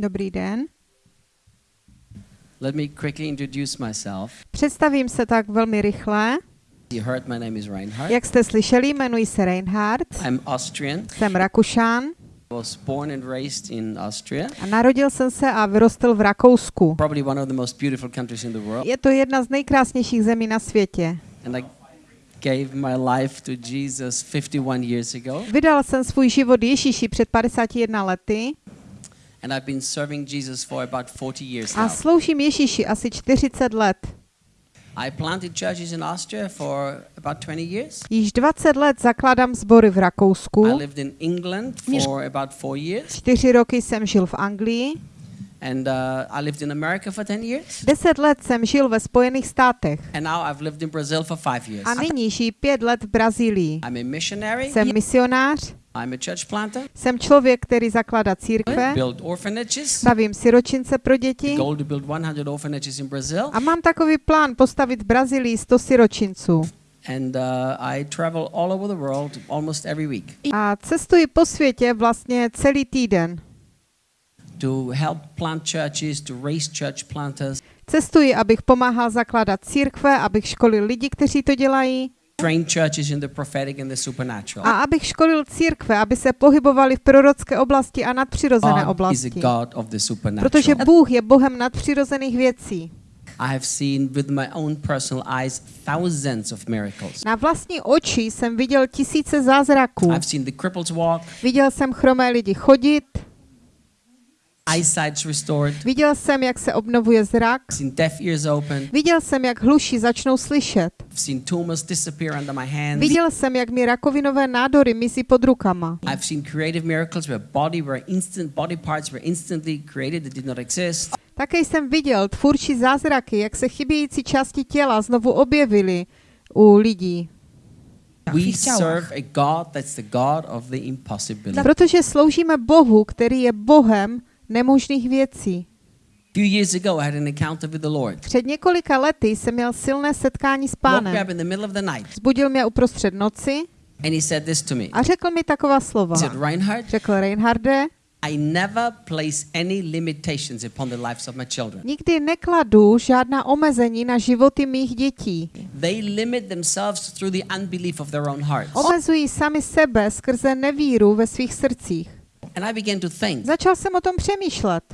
Dobrý den. Let me quickly introduce myself. Představím se tak velmi rychle. You heard my name is Reinhard. Jak jste slyšeli, jmenuji se Reinhard, I'm Austrian. jsem Rakušan Was born and raised in Austria, a narodil jsem se a vyrostl v Rakousku. probably one of the most beautiful countries in the world. Je to jedna z nejkrásnějších zemí na světě. And I gave my life to Jesus 51 years ago. Vydal jsem svůj život Ježíši před 51 lety And I've been serving Jesus for about 40 years a sloužím Ježíši asi 40 let. I planted churches in Austria for about 20 years. Již 20 let zakládám sbory v I Rakousku. lived in England for about four years. Čtyři roky jsem žil v Anglii. And uh, I lived in America for 10 years. Deset let jsem žil ve Spojených státech. And now I've lived in Brazil for five years. A nyní žiji pět let v Brazílii. I'm a missionary. Jsem misionář, I'm a church planter. jsem člověk, který zakládá církve, Build orphanages. stavím siročince pro děti Goal to build 100 orphanages in Brazil. a mám takový plán postavit v Brazílii 100 siročinců. And uh, I travel all over the world almost every week A cestuji po světě vlastně celý týden. to help plant churches, to raise church planters, Cestuji, abych pomáhal zakládat církve, abych školil lidi, kteří to dělají train churches in the prophetic and the supernatural. a abych školil církve, aby se pohybovali v prorocké oblasti a nadpřirozené God is a oblasti. God of the supernatural. Protože Bůh je Bohem nadpřirozených věcí. I have seen with my own personal eyes thousands of miracles. Na vlastní oči jsem viděl tisíce zázraků. I've seen the cripples walk, Viděl jsem chromé lidi chodit, eyesight's restored, viděl jsem, jak se obnovuje zrak, I've seen deaf ears open, viděl jsem, jak hluší začnou slyšet. I've seen tumors disappear under my hands. Viděl jsem, jak mi rakovinové nádory mizí pod rukama. I've seen creative miracles where body were instant body parts were instantly created that did not exist. Také jsem viděl tvůrčí zázraky, jak se chybějící části těla znovu objevily u lidí. We serve a God that's the God of the impossibility. Protože sloužíme Bohu, který je Bohem nemožných věcí. few years ago, I had an encounter with the Lord. Před několika lety jsem měl silné setkání s Woke me pánem. up in the middle of the night, Zbudil mě uprostřed noci and he said this to me. a řekl mi taková slova. He said, Reinhard, Řekl Reinharde, I never place any limitations upon the lives of my children. nikdy nekladu žádná omezení na životy mých dětí. They limit themselves through the unbelief of their own hearts. Omezují sami sebe skrze nevíru ve svých srdcích. And I began to think, Začal jsem o tom přemýšlet.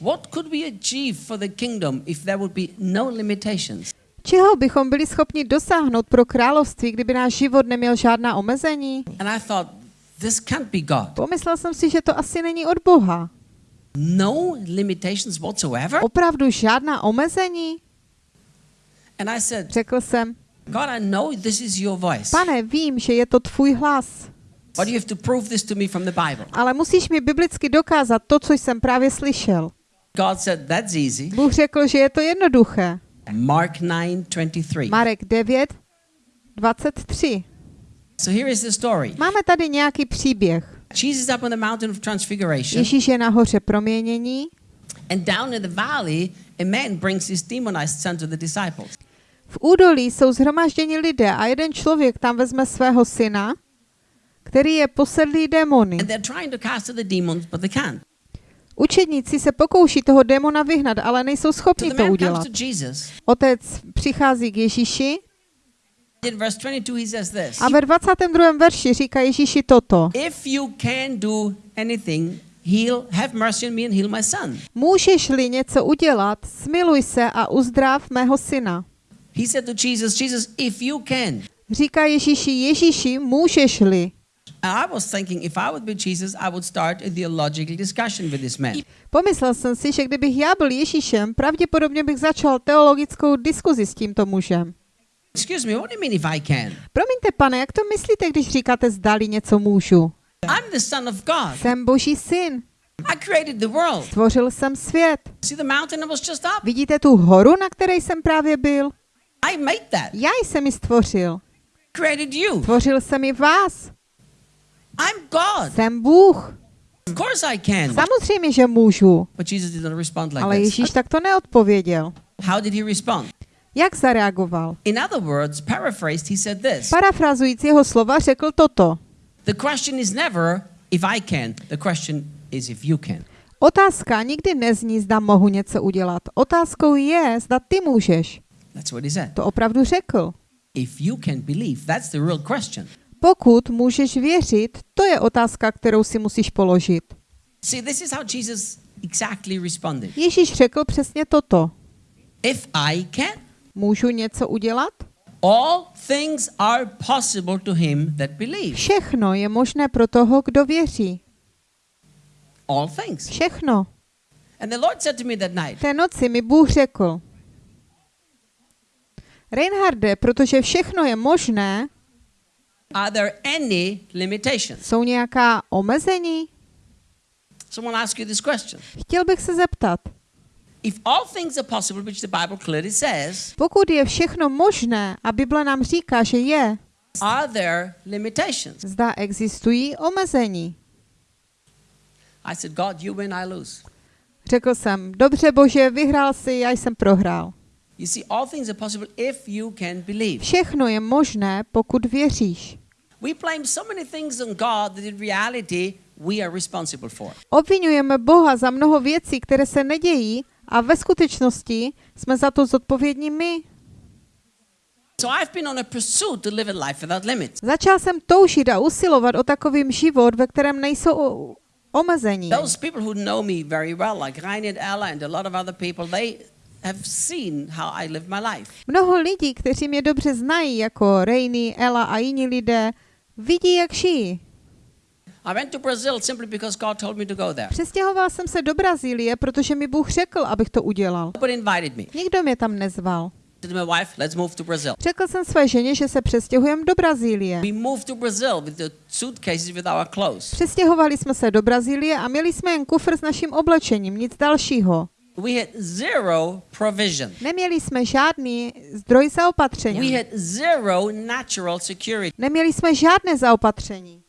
what could we achieve for the kingdom if there would be no limitations? Čeho bychom byli schopni dosáhnout pro království, kdyby náš život neměl žádná omezení? And I thought, this can't be God. Pomyslel jsem si, že to asi není od Boha. No limitations whatsoever? Opravdu žádná omezení? And I said, Řekl jsem, God, I know this is your voice. pane, vím, že je to tvůj hlas, But you have to prove this to me from the Bible. ale musíš mi biblicky dokázat to, co jsem právě slyšel. God said, that's easy. Bůh řekl, že je to jednoduché. Mark 9 23. Marek 9, 23. So here is the story. Máme tady nějaký příběh. Jesus up on the mountain of transfiguration, Ježíš je nahoře proměnění and down in the valley, a man brings his demonized son to the disciples. V údolí jsou zhromažděni lidé a jeden člověk tam vezme svého syna, který je posedlý démony. Učedníci se pokouší toho démona vyhnat, ale nejsou So schopni to udělat. Otec přichází k Ježíši In verse 22, he says this a ve 22. verši říká Ježíši toto. If you can do anything, heal, have mercy on me and heal my son. Můžeš-li něco udělat, smiluj se a uzdrav mého syna. He said to Jesus, Jesus, if you can. Říká Ježíši, Ježíši, můžeš-li. And I was thinking, if I would be Jesus, I would start a theological discussion with this man. Pomyslel jsem si, že kdybych já byl Ježíšem, pravděpodobně bych začal teologickou diskuzi s tímto mužem. Excuse me, what do you mean if I can? Promiňte, pane, jak to myslíte, když říkáte zdali něco můžu? I'm the son of God. Jsem boží syn. I created the world. Stvořil jsem svět. See the mountain I was just up? Vidíte tu horu, na které jsem právě byl? I made that. Já jsem ji stvořil. Created you. Stvořil jsem i vás. I'm God. Jsem Bůh. Of course I can. Samozřejmě, že můžu. But Jesus did not respond like Ale. Ježíš takto neodpověděl. How did he respond? Jak zareagoval? In other words, paraphrased, he said this. Parafrazujíc jeho slova řekl toto. The question is never if I can. The question is if you can. Otázka nikdy nezní, zda mohu něco udělat. Otázkou je, zda ty můžeš. That's what he said. To opravdu řekl. If you can believe, that's the real question. Pokud můžeš věřit, to je otázka, kterou si musíš položit. See, this is how Jesus exactly responded. Ježíš řekl přesně toto. If I can, Můžu něco udělat? all things are possible to him that believes. Všechno je možné pro toho, kdo věří. All things. Všechno. And the Lord said to me that night, Té noci mi Bůh řekl, Reinharde, protože všechno je možné, Are there any limitations? jsou nějaká omezení? Someone ask you this question. Chtěl bych se zeptat, If all things are possible, which the Bible clearly says, pokud je všechno možné a Bible nám říká, že je, are there limitations? zda existují omezení. I said, God, you win, I lose. Řekl jsem, dobře bože, vyhrál si, já jsem prohrál. You see, all things are possible if you can believe. Všechno je možné, pokud věříš. We blame so many things on God that in reality we are responsible for. Obvinujeme Boha za mnoho věcí, které se nedějí a ve skutečnosti jsme za to zodpovědní my. So I've been on a pursuit to live a life without limits. Začal jsem toužit a usilovat o takovým život, ve kterém nejsou omezení. Those people who know me very well, like Reinhard Ella and a lot of other people, they have seen how I live my life. Mnoho lidí, kteří mě dobře znají, jako Rainy, Ella a jiní lidé, vidí, jak žijí. I went to Brazil simply because God told me to go there. Přestěhoval jsem se do Brazílie, protože mi Bůh řekl, abych to udělal. Nobody invited me. Nikdo mě tam nezval. Řekl jsem své ženě, že se přestěhujeme do Brazílie. Přestěhovali jsme se do Brazílie a měli jsme jen kufr s naším oblečením, nic dalšího. We had zero provision. Neměli jsme žádný zdroj We zaopatření. had zero natural security. Neměli jsme žádné zaopatření.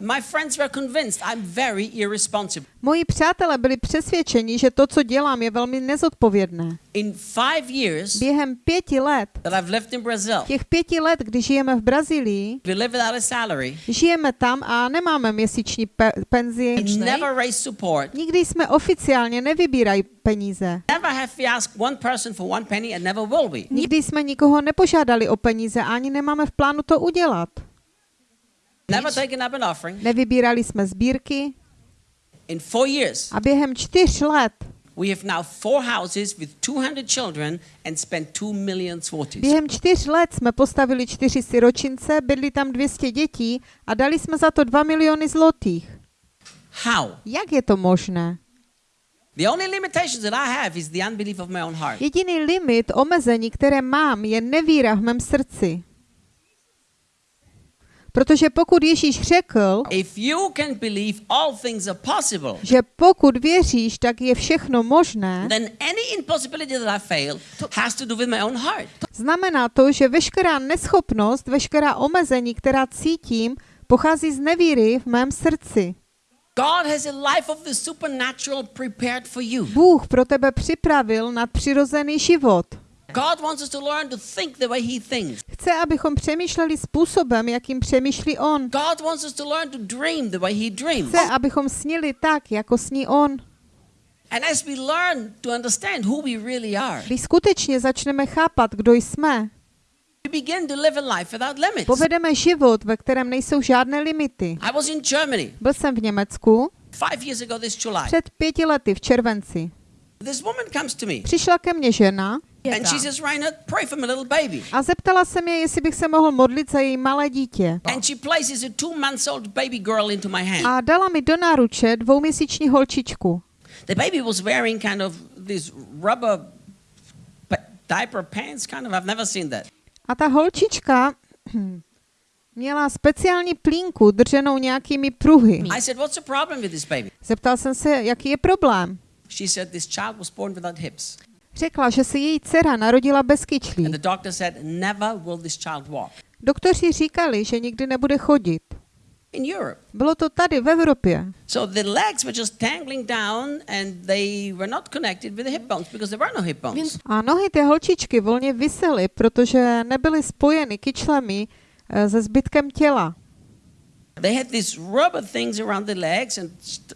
My friends were convinced I'm very irresponsible. Moji přátelé byli přesvědčeni, že to, co dělám, je velmi nezodpovědné. In five years Během pěti let, that I've lived in Brazil, těch pěti let, kdy žijeme v Brazílii, we live without a salary. žijeme tam a nemáme měsíční pe- penzi. Never raised support. Nikdy jsme oficiálně nevybírají peníze. Nikdy jsme nikoho nepožádali o peníze a ani nemáme v plánu to udělat. Never taken up an offering. Nevybírali jsme sbírky In four years, a během čtyř let, we have now four houses with 200 children and spent two million zlotys. během čtyř let jsme postavili čtyři siročince, bydli tam 200 dětí a dali jsme za to 2 miliony zlotých. How? Jak je to možné? The only limitations that I have is the unbelief of my own heart. Jediný limit, omezení, které mám, je nevíra v mém srdci. Protože pokud Ježíš řekl, If you can believe all things are possible, že pokud věříš, tak je všechno možné, then any impossibility that I fail has to do with my own heart. znamená to, že veškerá neschopnost, veškerá omezení, která cítím, pochází z nevíry v mém srdci. God has a life of the supernatural prepared for you. Bůh pro tebe připravil nadpřirozený život. God wants us to learn to think the way He thinks. Chce, abychom přemýšleli způsobem, jakým přemýšlí On. God wants us to learn to dream the way He dreams. Chce, abychom snili tak, jako sní On. And as we learn to understand who we really are, Když skutečně začneme chápat, kdo jsme, we begin to live a life without limits. povedeme život, ve kterém nejsou žádné limity. I was in Germany Byl jsem v Německu five years ago this July. před pěti lety v červenci. This woman comes to me Přišla ke mně žena and she says, Reinhard, pray for my little baby. a zeptala se mě, jestli bych se mohl modlit za její malé dítě. And she places a two months old baby girl into my hand. A dala mi do náruče dvouměsíční holčičku. The baby was wearing kind of these rubber diaper pants, kind of. I've never seen that. A ta holčička měla speciální plínku drženou nějakými pruhy. I said, What's the problem with this baby? Zeptal jsem se, jaký je problém. She said, This child was born without hips. Řekla, že se její dcera narodila bez And kyčlí. the doctor said, Never will this child walk. Doktoři říkali, že nikdy nebude chodit. In Europe. Bylo to tady v Evropě. So the legs were just down and they were not connected with the hip bones because there were no hip bones. A nohy té holčičky volně visely, protože nebyly spojeny kyčlemi eh, se zbytkem těla. They had these rubber things around the legs and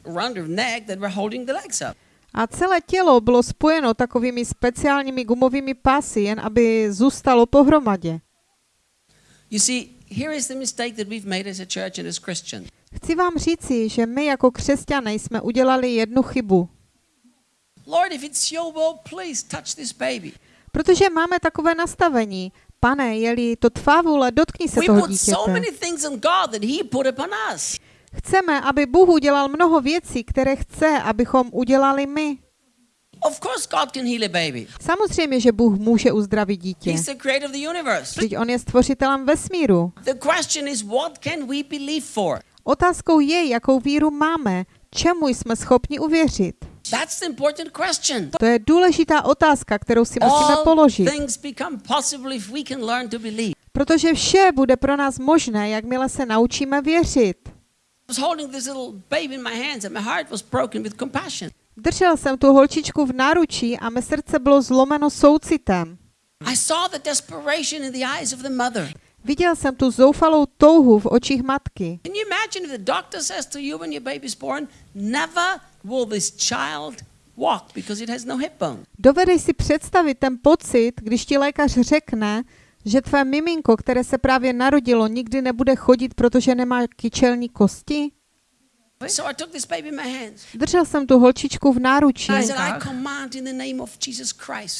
around their neck that were holding the legs up. A celé tělo bylo spojeno takovými speciálními gumovými pásy, jen aby zůstalo pohromadě. You see, here is the mistake that we've made as a church and as Christians. Chci vám říci, že my jako křesťané jsme udělali jednu chybu. Lord, if it's your will, please touch this baby. Protože máme takové nastavení. Pane, je-li to tvá vůle, dotkni se toho dítěte. Chceme, aby Bůh udělal mnoho věcí, které chce, abychom udělali my. Of course, God can heal a baby. Samozřejmě, že Bůh může uzdravit dítě. He's the creator of the universe. Vždyť on je stvořitelem vesmíru. The question is, what can we believe for? Otázkou je, jakou víru máme, čemu jsme schopni uvěřit. That's the important question. To je důležitá otázka, kterou si musíme položit, things become possible if we can learn to believe. protože vše bude pro nás možné, jakmile se naučíme věřit. Držel jsem tu holčičku v náručí a mé srdce bylo zlomeno soucitem. I saw the desperation in the eyes of the mother. Viděl jsem tu zoufalou touhu v očích matky. Can you imagine if the doctor says to you when your baby's born, never will this child walk because it has no hip bone? Dovedeš si představit ten pocit, když ti lékař řekne, že tvé miminko, které se právě narodilo, nikdy nebude chodit, protože nemá kyčelní kosti? So I took this baby in my hands. Držel jsem tu holčičku v náručí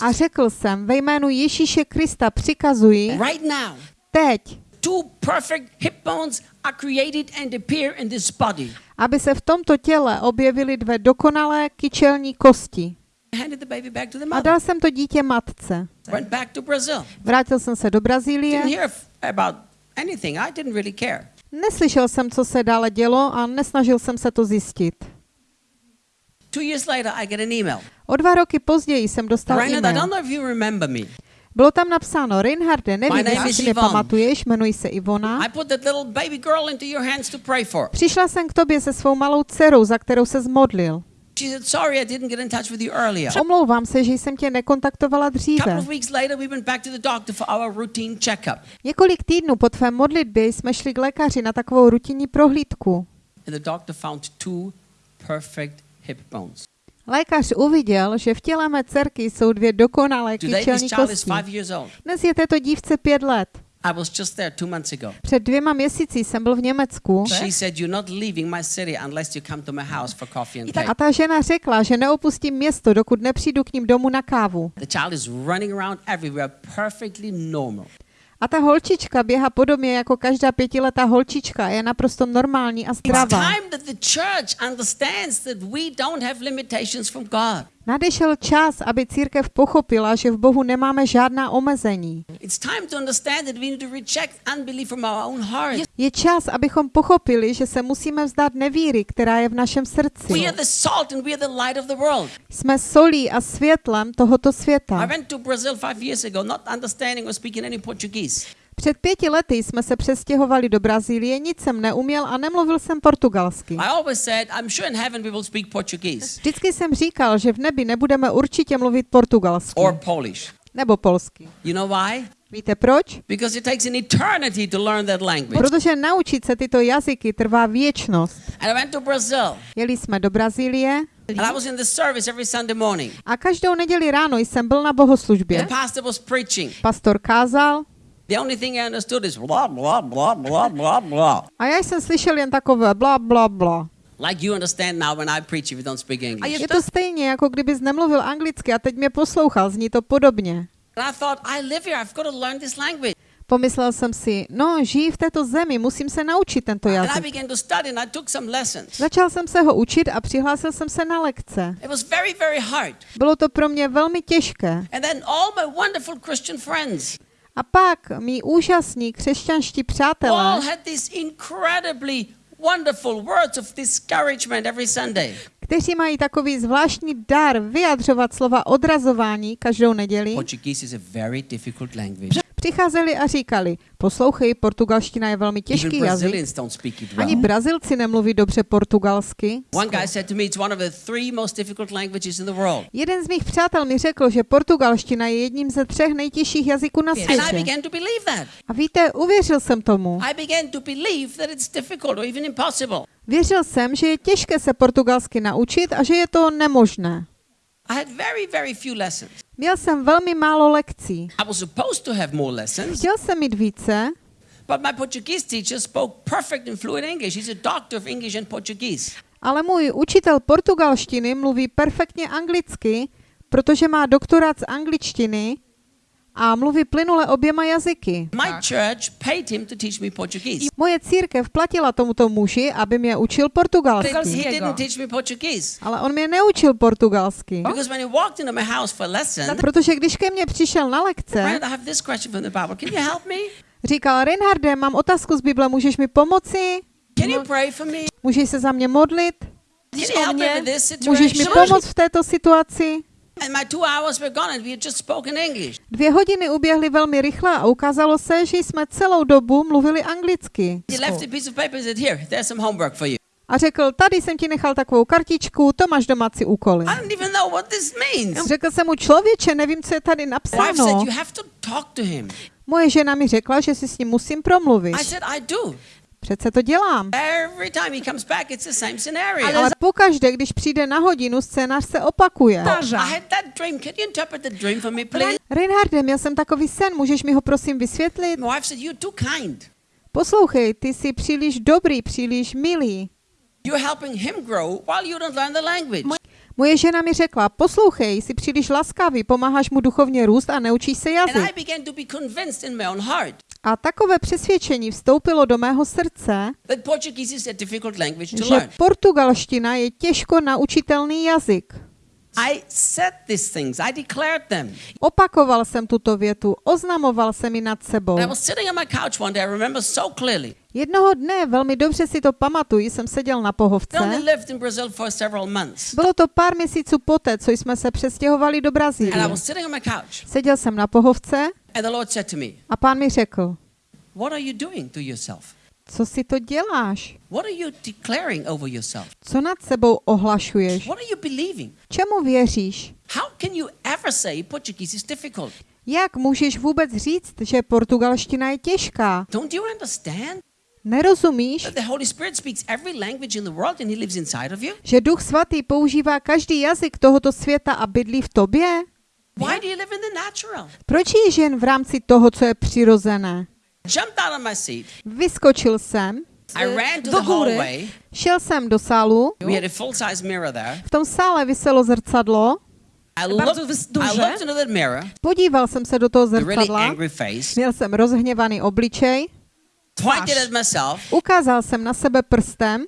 a řekl jsem, ve jménu Ježíše Krista přikazuji Right now, teď, two perfect hip bones are created and appear in this body. aby se v tomto těle objevily dvě dokonalé kyčelní kosti. A dal jsem to dítě matce. Vrátil jsem se do Brazílie. Neslyšel jsem, co se dále dělo a nesnažil jsem se to zjistit. O dva roky později jsem dostal e-mail. Bylo tam napsáno, Reinharde, nevím, jestli mě pamatuješ, jmenuji se Ivona. Přišla jsem k tobě se svou malou dcerou, za kterou se zmodlil. She said, Sorry, I didn't get in touch with you earlier. Omlouvám se, že jsem tě nekontaktovala couple dříve. of weeks later, we went back to the doctor for our routine checkup. Několik týdnů po tvé modlitbě jsme šli k lékaři na takovou rutinní prohlídku. And the doctor found two perfect hip bones. Lékař uviděl, že v těle mé dcerky jsou dvě dokonalé kyčelní kosti. Dnes je této dívce pět let. I was just there two months ago. Před dvěma měsíci jsem byl v Německu She said, You're not leaving my city unless you come to my house for coffee and cake. a ta žena řekla, že neopustím město, dokud nepřijdu k ním domů na kávu. The child is running around everywhere perfectly normal. A ta holčička běhá podobně jako každá pětiletá holčička je naprosto normální a It's zdravá. Nadešel čas, aby církev pochopila, že v Bohu nemáme žádná omezení. Je čas, abychom pochopili, že se musíme vzdát nevíry, která je v našem srdci. Jsme solí a světlem tohoto světa. Před pěti lety jsme se přestěhovali do Brazílie, nic jsem neuměl a nemluvil jsem portugalsky. Vždycky jsem říkal, že v nebi nebudeme určitě mluvit portugalsky or Polish. nebo polsky. You know why? Víte proč? Because it takes an eternity to learn that language. Protože naučit se tyto jazyky trvá věčnost. And I went to Brazil Jeli jsme do Brazílie and I was in the service every Sunday morning. a každou neděli ráno jsem byl na The bohoslužbě. pastor was preaching. Pastor kázal The only thing I understood is blah, blah, blah, blah, blah, blah. a já jsem slyšel jen takové bla, bla, bla. Like you understand now when I preach if you don't speak English. Je to stejně, jako kdybys nemluvil anglicky a teď mě poslouchal, zní to podobně. And I thought, I live here, I've got to learn this language. Pomyslel jsem si, no, žijí v této zemi, musím se naučit tento jazyk. Začal jsem se ho učit a přihlásil jsem se na lekce. Bylo to pro mě velmi těžké. A pak mý úžasní křesťanští přátelé, had these incredibly wonderful words of discouragement every Sunday. Kteří mají takový zvláštní dar vyjadřovat slova odrazování každou neděli, přicházeli a říkali, poslouchej, portugalština je velmi těžký jazyk. Ani. Brazilci nemluví dobře portugalsky. Jeden z mých přátel mi řekl, že portugalština je jedním ze třech nejtěžších jazyků na světě. A víte, uvěřil jsem tomu. Věřil jsem, že je těžké se portugalsky naučit a že je to nemožné. I had very, very few lessons. Měl jsem velmi málo lekcí. I was supposed to have more lessons, Chtěl jsem mít více, but my Portuguese teacher spoke perfect and fluent English. He's a doctor of English and Portuguese. ale můj učitel portugalštiny mluví perfektně anglicky, protože má doktorát z angličtiny a mluví plynule oběma jazyky. My church paid him to teach me Portuguese. Moje církev platila tomuto muži, aby mě učil portugalsky. he didn't teach me Portuguese. Ale on mě neučil portugalsky. Because when he walked into my house for lesson, Protože když ke mně přišel na lekce, Rand, I have this question from the Bible. Can you help me? říkal, Reinharde, mám otázku z Bible, můžeš mi pomoci? Can you pray for me? Můžeš se za mě modlit? Můžeš mi pomoct v této situaci? And my two hours were gone and we had just spoken English. Dvě hodiny uběhly velmi rychle a ukázalo se, že jsme celou dobu mluvili anglicky. He left a piece of paper and said, here, there's some homework for you. A řekl, tady jsem ti nechal takovou kartičku, to máš domácí úkoly. I don't even know what this means. Řekl jsem mu, člověče, nevím, co je tady My wife said, napsáno. you have to talk to him. Moje žena mi řekla, že si s ním musím promluvit. Přece to dělám. Every time he comes back, it's the same scenario. Ale pokaždé, když přijde na hodinu, scénář se opakuje. Please? Reinharde, měl jsem takový sen, můžeš mi ho prosím vysvětlit? My wife said, you're too kind. Poslouchej, ty jsi příliš dobrý, příliš milý. You're helping him grow while you don't learn the language. Moje žena mi řekla, poslouchej, jsi příliš laskavý, pomáháš mu duchovně růst a neučíš se jazyk. A takové přesvědčení vstoupilo do mého srdce, že portugalština je těžko naučitelný jazyk. I said these things. I declared them. Opakoval jsem tuto větu, oznamoval jsem ji nad sebou. I was sitting on my couch one day. I remember so clearly. Jednoho dne, velmi dobře si to pamatuji, jsem seděl na pohovce. lived in Brazil for several months. Bylo to pár měsíců poté, co jsme se přestěhovali do Brazílie. Seděl jsem na pohovce a pán mi řekl, What are you doing to yourself? Co si to děláš? What are you declaring over yourself? Co nad sebou ohlašuješ? What are you believing? Čemu věříš? How can you ever say Portuguese is difficult? Jak můžeš vůbec říct, že portugalština je těžká? Don't you understand Nerozumíš, že Duch Svatý používá každý jazyk tohoto světa a bydlí v tobě? Why do you live in the natural? Proč jsi jen v rámci toho, co je přirozené? Jumped out of my seat. Vyskočil jsem, I ran to do hallway. šel jsem do sálu, We had a full size mirror there. v tom sále vyselo zrcadlo, I looked, I looked into that mirror, podíval jsem se do toho the really zrcadla, angry face, měl jsem rozhněvaný obličej, pointed at myself, ukázal jsem na sebe prstem.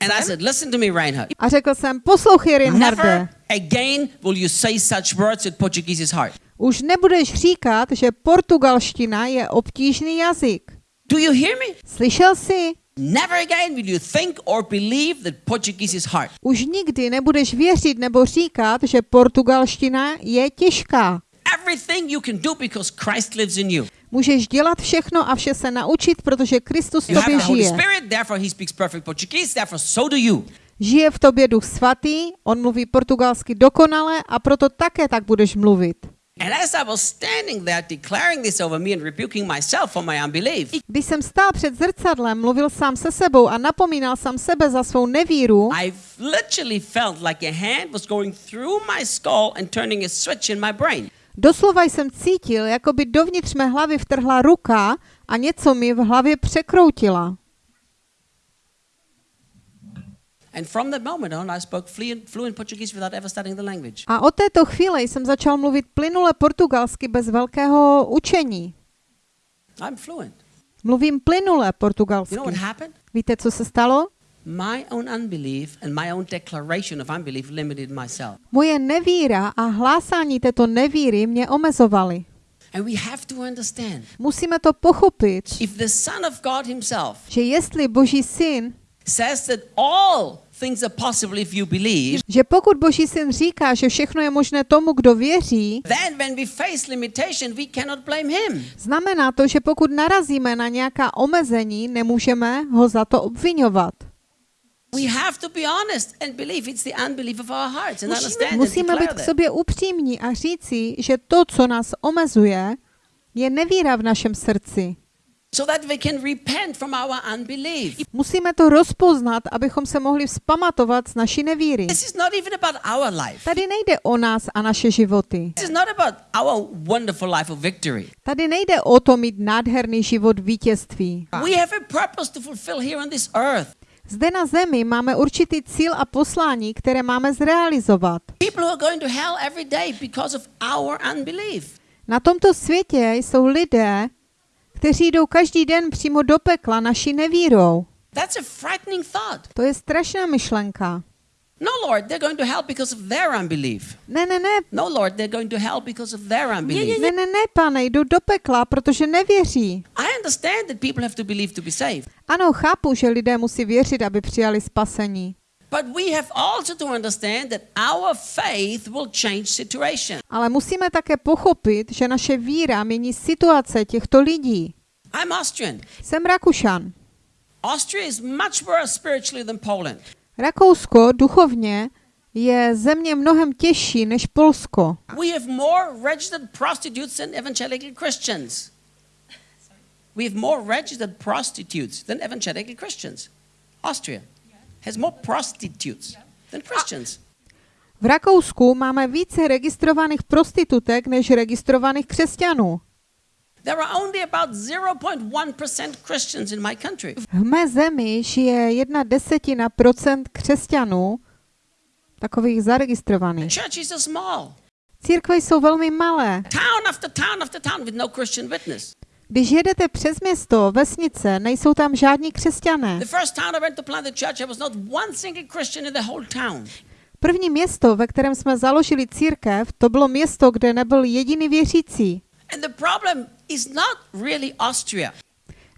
And I said, Listen to me, Reinhard. a řekl jsem, poslouchej Reinharde, Never again will you say such words that Portuguese is hard. Už nebudeš říkat, že portugalština je obtížný jazyk. Do you hear me? Slyšel jsi? Never again will you think or believe that Portuguese is hard. Už nikdy nebudeš věřit nebo říkat, že portugalština je těžká. Everything you can do because Christ lives in you. Můžeš dělat všechno a vše se naučit, protože Kristus v tobě žije. Spirit, therefore he speaks perfect Portuguese, therefore so do you. Žije v tobě duch svatý, on mluví portugalsky dokonale a proto také tak budeš mluvit. And as I was standing there declaring this over me and rebuking myself for my unbelief, Když jsem stál před zrcadlem, mluvil sám se sebou a napomínal sám sebe za svou nevíru, I literally felt like a hand was going through my skull and turning a switch in my brain. doslova jsem cítil, jako by dovnitř mé hlavy vtrhla ruka a něco mi v hlavě překroutila. And from that moment on, I spoke fluent, fluent Portuguese without ever studying the language. A od této chvíle jsem začal mluvit plynule portugalsky bez velkého učení. I'm fluent. Mluvím plynule You portugalsky. know what happened? Víte, co se stalo? My own unbelief and my own declaration of unbelief limited myself. Moje nevíra a hlásání této nevíry mě omezovaly. And we have to understand Musíme to pochopit, if the Son of God Himself že jestli Boží syn says that all things are possible if you believe, Že pokud Boží syn říká, že všechno je možné tomu, kdo věří, then when we face limitation, we cannot blame him. znamená to, že pokud narazíme na nějaká omezení, nemůžeme ho za to obvinovat. We have to be honest and believe it's the unbelief of our hearts and Musíme, být k sobě upřímní a říci, že to, co nás omezuje, je nevíra v našem srdci. So that we can repent from our unbelief. Musíme to rozpoznat, abychom se mohli vzpamatovat z naší nevíry. This is not even about our life. Tady nejde o nás a naše životy. This is not about our wonderful life of victory. Tady nejde o to mít nádherný život vítězství. We have a purpose to fulfill here on this earth. Zde na zemi máme určitý cíl a poslání, které máme zrealizovat. Na tomto světě jsou lidé, kteří jdou každý den přímo do pekla naší nevírou. That's a frightening thought. To je strašná myšlenka. No, Lord, they're going to hell because of their unbelief. Ne, ne, ne, No, Lord, they're going to hell because of their unbelief. ne, ne, ne, pane, jdou do pekla, protože nevěří. I understand that people have to believe to be saved. Ano, chápu, že lidé musí věřit, aby přijali spasení. But we have also to understand that our faith will change situation. Ale musíme také pochopit, že naše víra mění situace těchto lidí. I'm Austrian. Jsem Rakušan. Austria is much worse spiritually than Poland. Rakousko duchovně je země mnohem těžší než Polsko. We have more registered prostitutes than evangelical Christians. We have more registered prostitutes than evangelical Christians. Austria has more prostitutes than Christians. V Rakousku máme více registrovaných prostitutek než registrovaných křesťanů. There are only about 0.1% Christians in my country. V mé zemi žije jedna desetina procent křesťanů, takových zaregistrovaných. Churches are small. Církve jsou velmi malé. Town after town after town with no Christian witness. Když jedete přes město, vesnice, nejsou tam žádní křesťané. První město, ve kterém jsme založili církev, to bylo město, kde nebyl jediný věřící.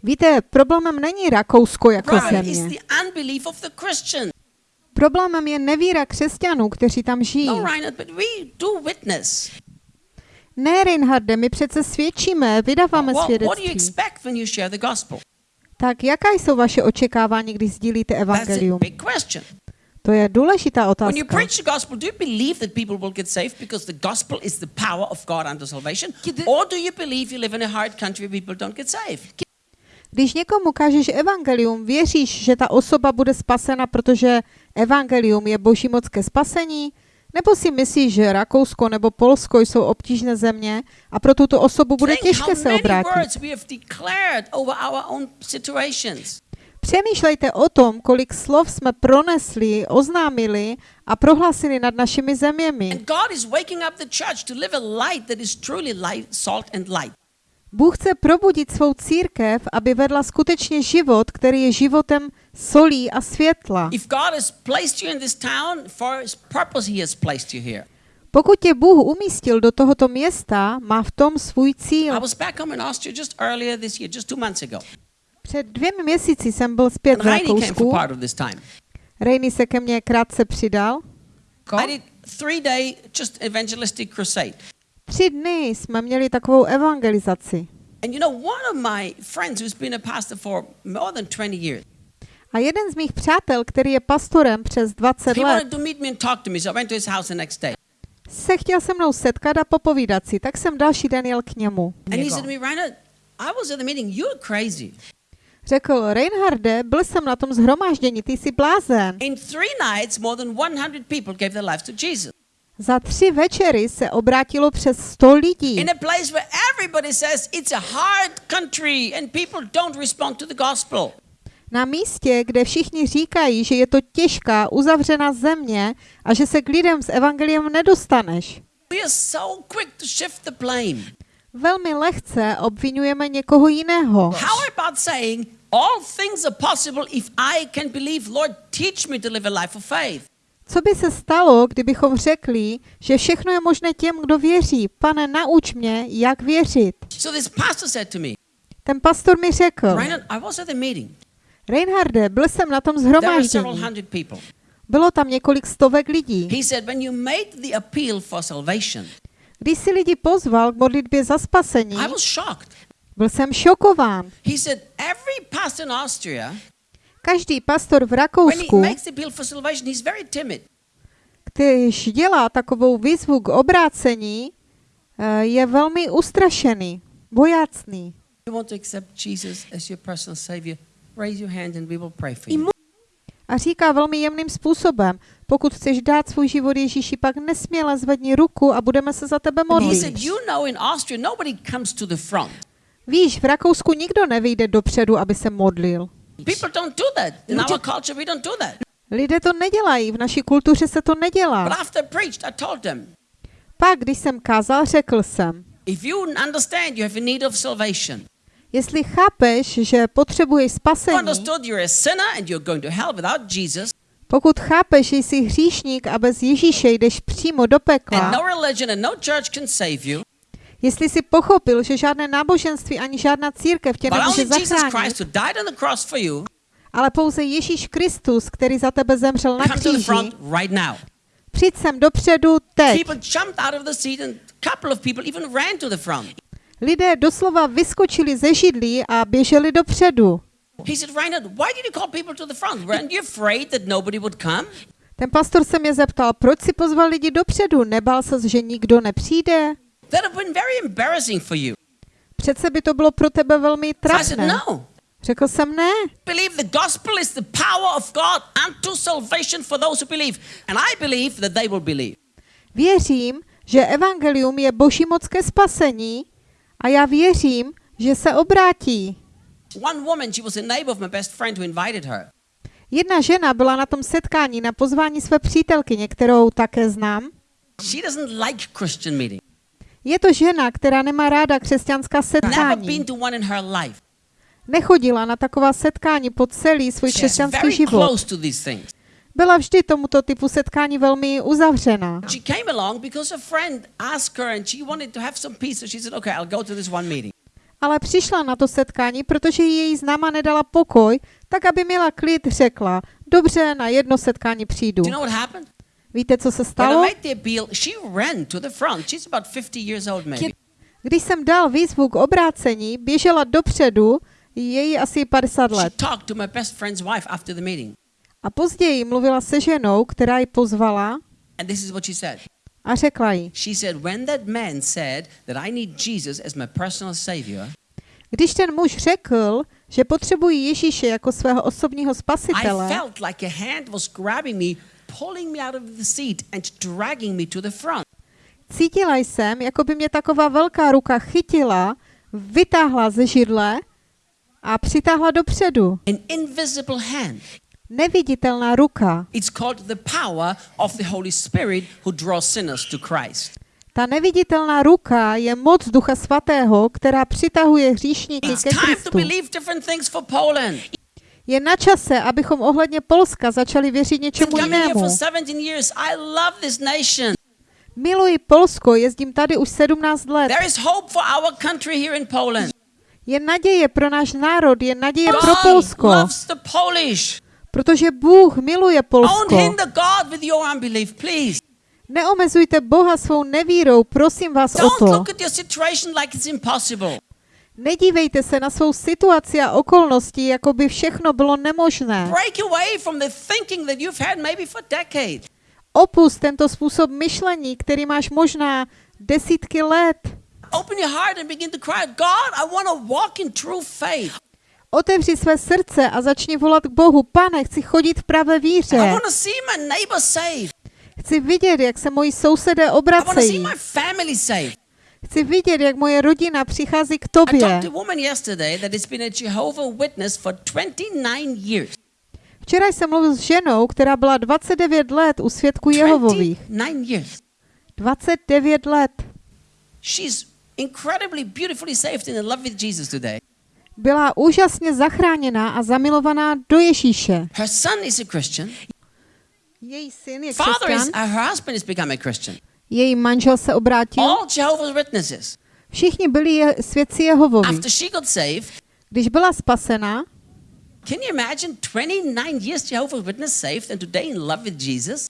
Víte, problémem není Rakousko jako země. Problémem je nevíra křesťanů, kteří tam žijí. No, Reinhard, but we do witness. Ne, Reinharde, my přece svědčíme, vydáváme svědectví. Tak jaká jsou vaše očekávání, když sdílíte evangelium? To je důležitá When you otázka. preach the gospel, do you believe that people will get saved because the gospel is the power of God unto salvation? Or do you believe you live in a hard country where people don't get saved? Když někomu kážeš evangelium, věříš, že ta osoba bude spasena, protože evangelium je boží moc ke spasení? Nebo si myslíš, že Rakousko nebo Polsko jsou obtížné země a pro tuto osobu bude těžké se obrátit? Přemýšlejte o tom, kolik slov jsme pronesli, oznámili a prohlásili nad našimi zeměmi. Bůh chce probudit svou církev, aby vedla skutečně život, který je životem solí a světla. Pokud tě Bůh umístil do tohoto města, má v tom svůj cíl. Před dvěmi měsíci jsem byl zpět v Rakousku. Rejny se ke mně krátce přidal. I did three day just evangelistic crusade. Tři dny jsme měli takovou evangelizaci. And you know, one of my friends who's been a pastor for more than 20 years, A jeden z mých přátel, který je pastorem přes 20 he let, se chtěl se mnou setkat a popovídat si, tak jsem další den jel k němu. Řekl, Reinharde, byl jsem na tom zhromáždění, ty jsi blázen. In three nights, more than 100 people gave their lives to Jesus. Za tři večery se obrátilo přes 100 lidí. In a place where everybody says it's a hard country and people don't respond to the gospel. Na místě, kde všichni říkají, že je to těžká, uzavřená země a že se k lidem s evangeliem nedostaneš. We are so quick to shift the blame. Velmi lehce obvinujeme někoho jiného. How about saying, all things are possible if I can believe, Lord, teach me to live a life of faith? Co by se stalo, kdybychom řekli, že všechno je možné těm, kdo věří? Pane, nauč mě, jak věřit. So this pastor said to me, Ten pastor mi řekl, Reinhard, I was at the meeting. Reinharde, byl jsem na tom zhromáždění. Bylo tam několik stovek lidí. He said, when you made the appeal for salvation, Když si lidi pozval k modlitbě za spasení, I was shocked. byl jsem šokován. He said, every pastor in Austria, Každý pastor v Rakousku, když dělá takovou výzvu k obrácení, eh, je velmi ustrašený, bojácný. A říká velmi jemným způsobem, pokud chceš dát svůj život Ježíši, pak nesměle zvedni ruku a budeme se za tebe modlit. Víš, v Rakousku nikdo nevyjde dopředu, aby se modlil. People don't do that. In our culture, we don't do that. Lidé to nedělají, v naší kultuře se to But nedělá. after I preached, I told them, Pak, když jsem kázal, řekl jsem, if you understand you have a need of salvation, jestli chápeš, že potřebuješ you spasení, understood you're a sinner and you're going to hell without Jesus, pokud chápeš, že jsi hříšník a bez Ježíše jdeš přímo do and pekla, jestli jsi pochopil, že žádné náboženství ani žádná církev tě nemůže zachránit, ale pouze Ježíš Kristus, který za tebe zemřel na kříži, přijď sem dopředu teď. Lidé doslova vyskočili ze židlí a běželi dopředu. He said, Reinhard, why did you call people to the front? Weren't you afraid that nobody would come? Ten pastor se mě zeptal, proč si pozval lidi dopředu? Nebál se, že nikdo nepřijde? That have been very embarrassing for you. Přece by to bylo pro tebe velmi So I said, trapné. no. Řekl jsem ne. Believe the gospel is the power of God unto salvation for those who believe. And I believe that they will believe. Věřím, že evangelium je boží moc ke spasení a já věřím, že se obrátí. One woman, she was a neighbor of my best friend who invited her. Jedna žena byla na tom setkání na pozvání své přítelkyně, kterou také znám. She doesn't like Christian meeting. Je to žena, která nemá ráda křesťanská setkání. Nechodila na taková setkání po celý svůj křesťanský život. Byla vždy tomuto typu setkání velmi uzavřená. Ale přišla na to setkání, protože jí její známa nedala pokoj, tak aby měla klid, řekla, dobře, na jedno setkání přijdu. Víte, co se I stalo? made the appeal, she ran to the front. She's about 50 years old, maybe. Když jsem dal výzvu k obrácení, běžela dopředu, je jí asi 50 She let. A později mluvila se ženou, která ji pozvala a řekla jí, I když ten muž řekl, že potřebují Ježíše jako svého osobního I spasitele, felt like a hand was grabbing me, pulling me out of the seat and dragging me to the front. cítila jsem, jako by mě taková velká ruka chytila, vytáhla ze židle a přitáhla dopředu. An invisible hand. Neviditelná ruka. It's called the power of the Holy Spirit who draws sinners to Christ. Ta neviditelná ruka je moc Ducha Svatého, která přitahuje hříšníky ke Kristu. Je na čase, abychom ohledně Polska začali věřit něčemu jinému. for 17 years. I love this nation. Miluji Polsko, jezdím tady už 17 let. Je naděje pro náš národ, je naděje pro Polsko, protože Bůh miluje Polsko. Neomezujte Boha svou nevírou, prosím vás o to. Nedívejte se na svou situaci a okolnosti, jako by všechno bylo nemožné. Opust tento způsob myšlení, který máš možná desítky let. Otevři své srdce a začni volat k Bohu. Pane, chci chodit v pravé víře. Chci vidět, jak se moji sousedé obracejí. Chci vidět, jak moje rodina přichází k tobě. talked to a woman yesterday that has been a Jehovah Witness for 29 years. Včera jsem mluvil s ženou, která byla 29 let u svědků Jehovových. 29 years. 29 let. She's incredibly beautifully saved and in love with Jesus today. Byla úžasně zachráněná a zamilovaná do Ježíše. Her son is a Christian. Její syn je Father is, křesťan, her husband has become a Christian. Její manžel se obrátil. All Jehovah's Witnesses. Všichni byli je, svědci Jehovovi. After she got saved, Když byla spasena, Can you imagine 29 years Jehovah's Witness saved and today in love with Jesus?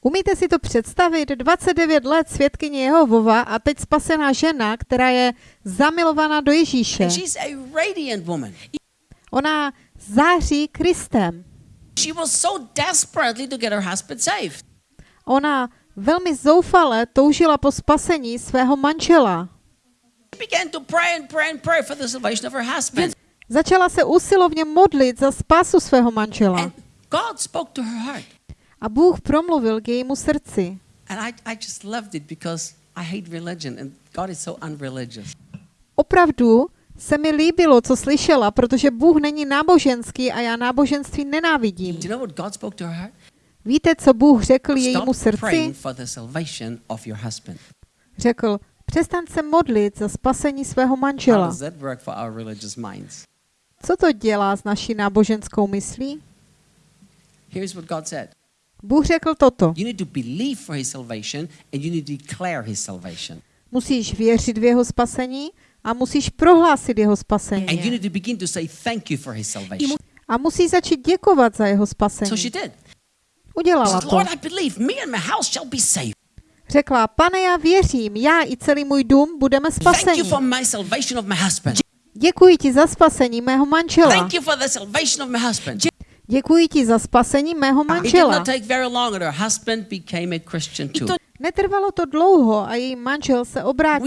Umíte si to představit? 29 let svědkyně Jehovova a teď spasená žena, která je zamilovaná do Ježíše. And she's a radiant woman. Ona září Kristem. She was so desperately to get her husband saved. Ona velmi zoufale toužila po spasení svého manžela. Začala se usilovně modlit za spásu svého manžela. A Bůh promluvil k jejímu srdci. Opravdu se mi líbilo, co slyšela, protože Bůh není náboženský a já náboženství nenávidím. Víte, co Bůh řekl jejímu srdci? Řekl, přestaň se modlit za spasení svého manžela. Co to dělá s naší náboženskou myslí? Bůh řekl toto. Musíš věřit v jeho spasení a musíš prohlásit jeho spasení. A musí začít děkovat za jeho spasení. Udělala to. Řekla, pane, já věřím, já i celý můj dům budeme spaseni. Děkuji ti za spasení mého manžela. Děkuji ti za spasení mého manžela. Netrvalo to dlouho a její manžel se obrátil.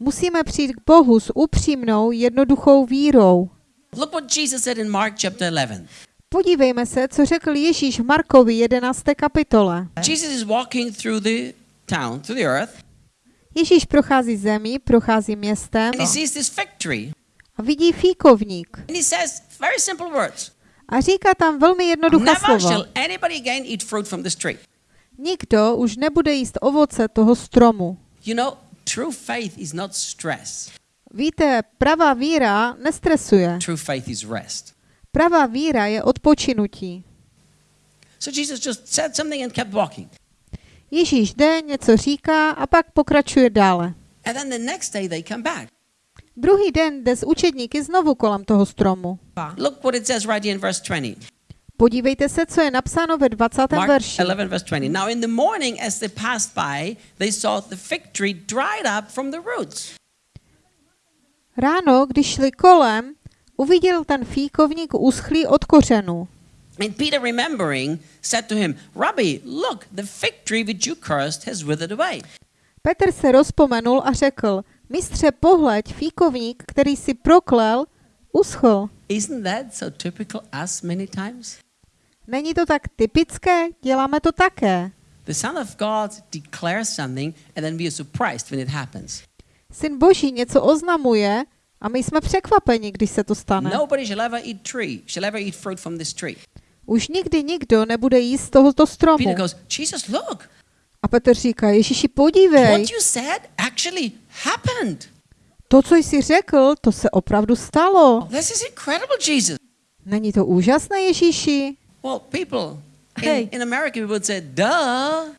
Musíme přijít k Bohu s upřímnou, jednoduchou vírou. Look what Jesus said in Mark chapter 11. Podívejme se, co řekl Ježíš v Markovi 11. kapitole. Jesus is walking through the town, through the earth, Ježíš prochází zemí, prochází městem and he sees this fig tree. a vidí fíkovník. And he says very simple words. A říká tam velmi jednoduché slova. shall anybody again eat fruit from this tree. Nikdo už nebude jíst ovoce toho stromu. You know, true faith is not stress. Víte, pravá víra nestresuje. True faith is rest. Pravá víra je odpočinutí. So Jesus just said something and kept walking. Ježíš jde, něco říká a pak pokračuje dále. And then the next day they come back. Druhý den jde s učedníky znovu kolem toho stromu. Look what it says right here in verse 20. Podívejte se, co je napsáno ve 20. Mark verši. 11, verse 20. Now in the morning, as they passed by, they saw the fig tree dried up from the roots. Ráno, když šli kolem, uviděl ten fíkovník uschlý od kořenů. And Peter, remembering, said to him, Rabbi, look, the fig tree which you cursed has withered away. Petr se rozpomenul a řekl, mistře, pohleď, fíkovník, který si proklel, uschl. Isn't that so typical us many times? Není to tak typické? Děláme to také. The Son of God declares something, and then we are surprised when it happens. Syn Boží něco oznamuje a my jsme překvapeni, když se to stane. Nobody shall ever eat tree, shall ever eat fruit from this tree. Už nikdy nikdo nebude jíst z tohoto stromu. Peter goes, Jesus, look, A Petr říká, Ježíši, podívej, what you said actually happened. to, co jsi řekl, to se opravdu stalo. This is incredible, Jesus. Není to úžasné, Ježíši? Well, people Hey. in, in America we would say, duh.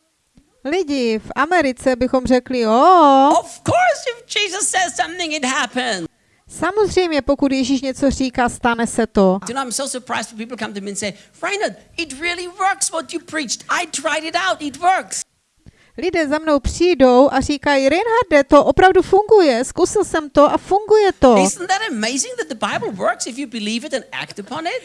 Lidi, v Americe bychom řekli, o, Of course, if Jesus says something, it happens. samozřejmě, pokud Ježíš něco říká, stane se to. You know, I'm so surprised when people come to me and say, Reinhard, it really works what you preached. I tried it out, it works. Lidé za mnou přijdou a říkají, Reinharde, to opravdu funguje, zkusil jsem to a funguje to. Isn't that amazing that the Bible works if you believe it and act upon it?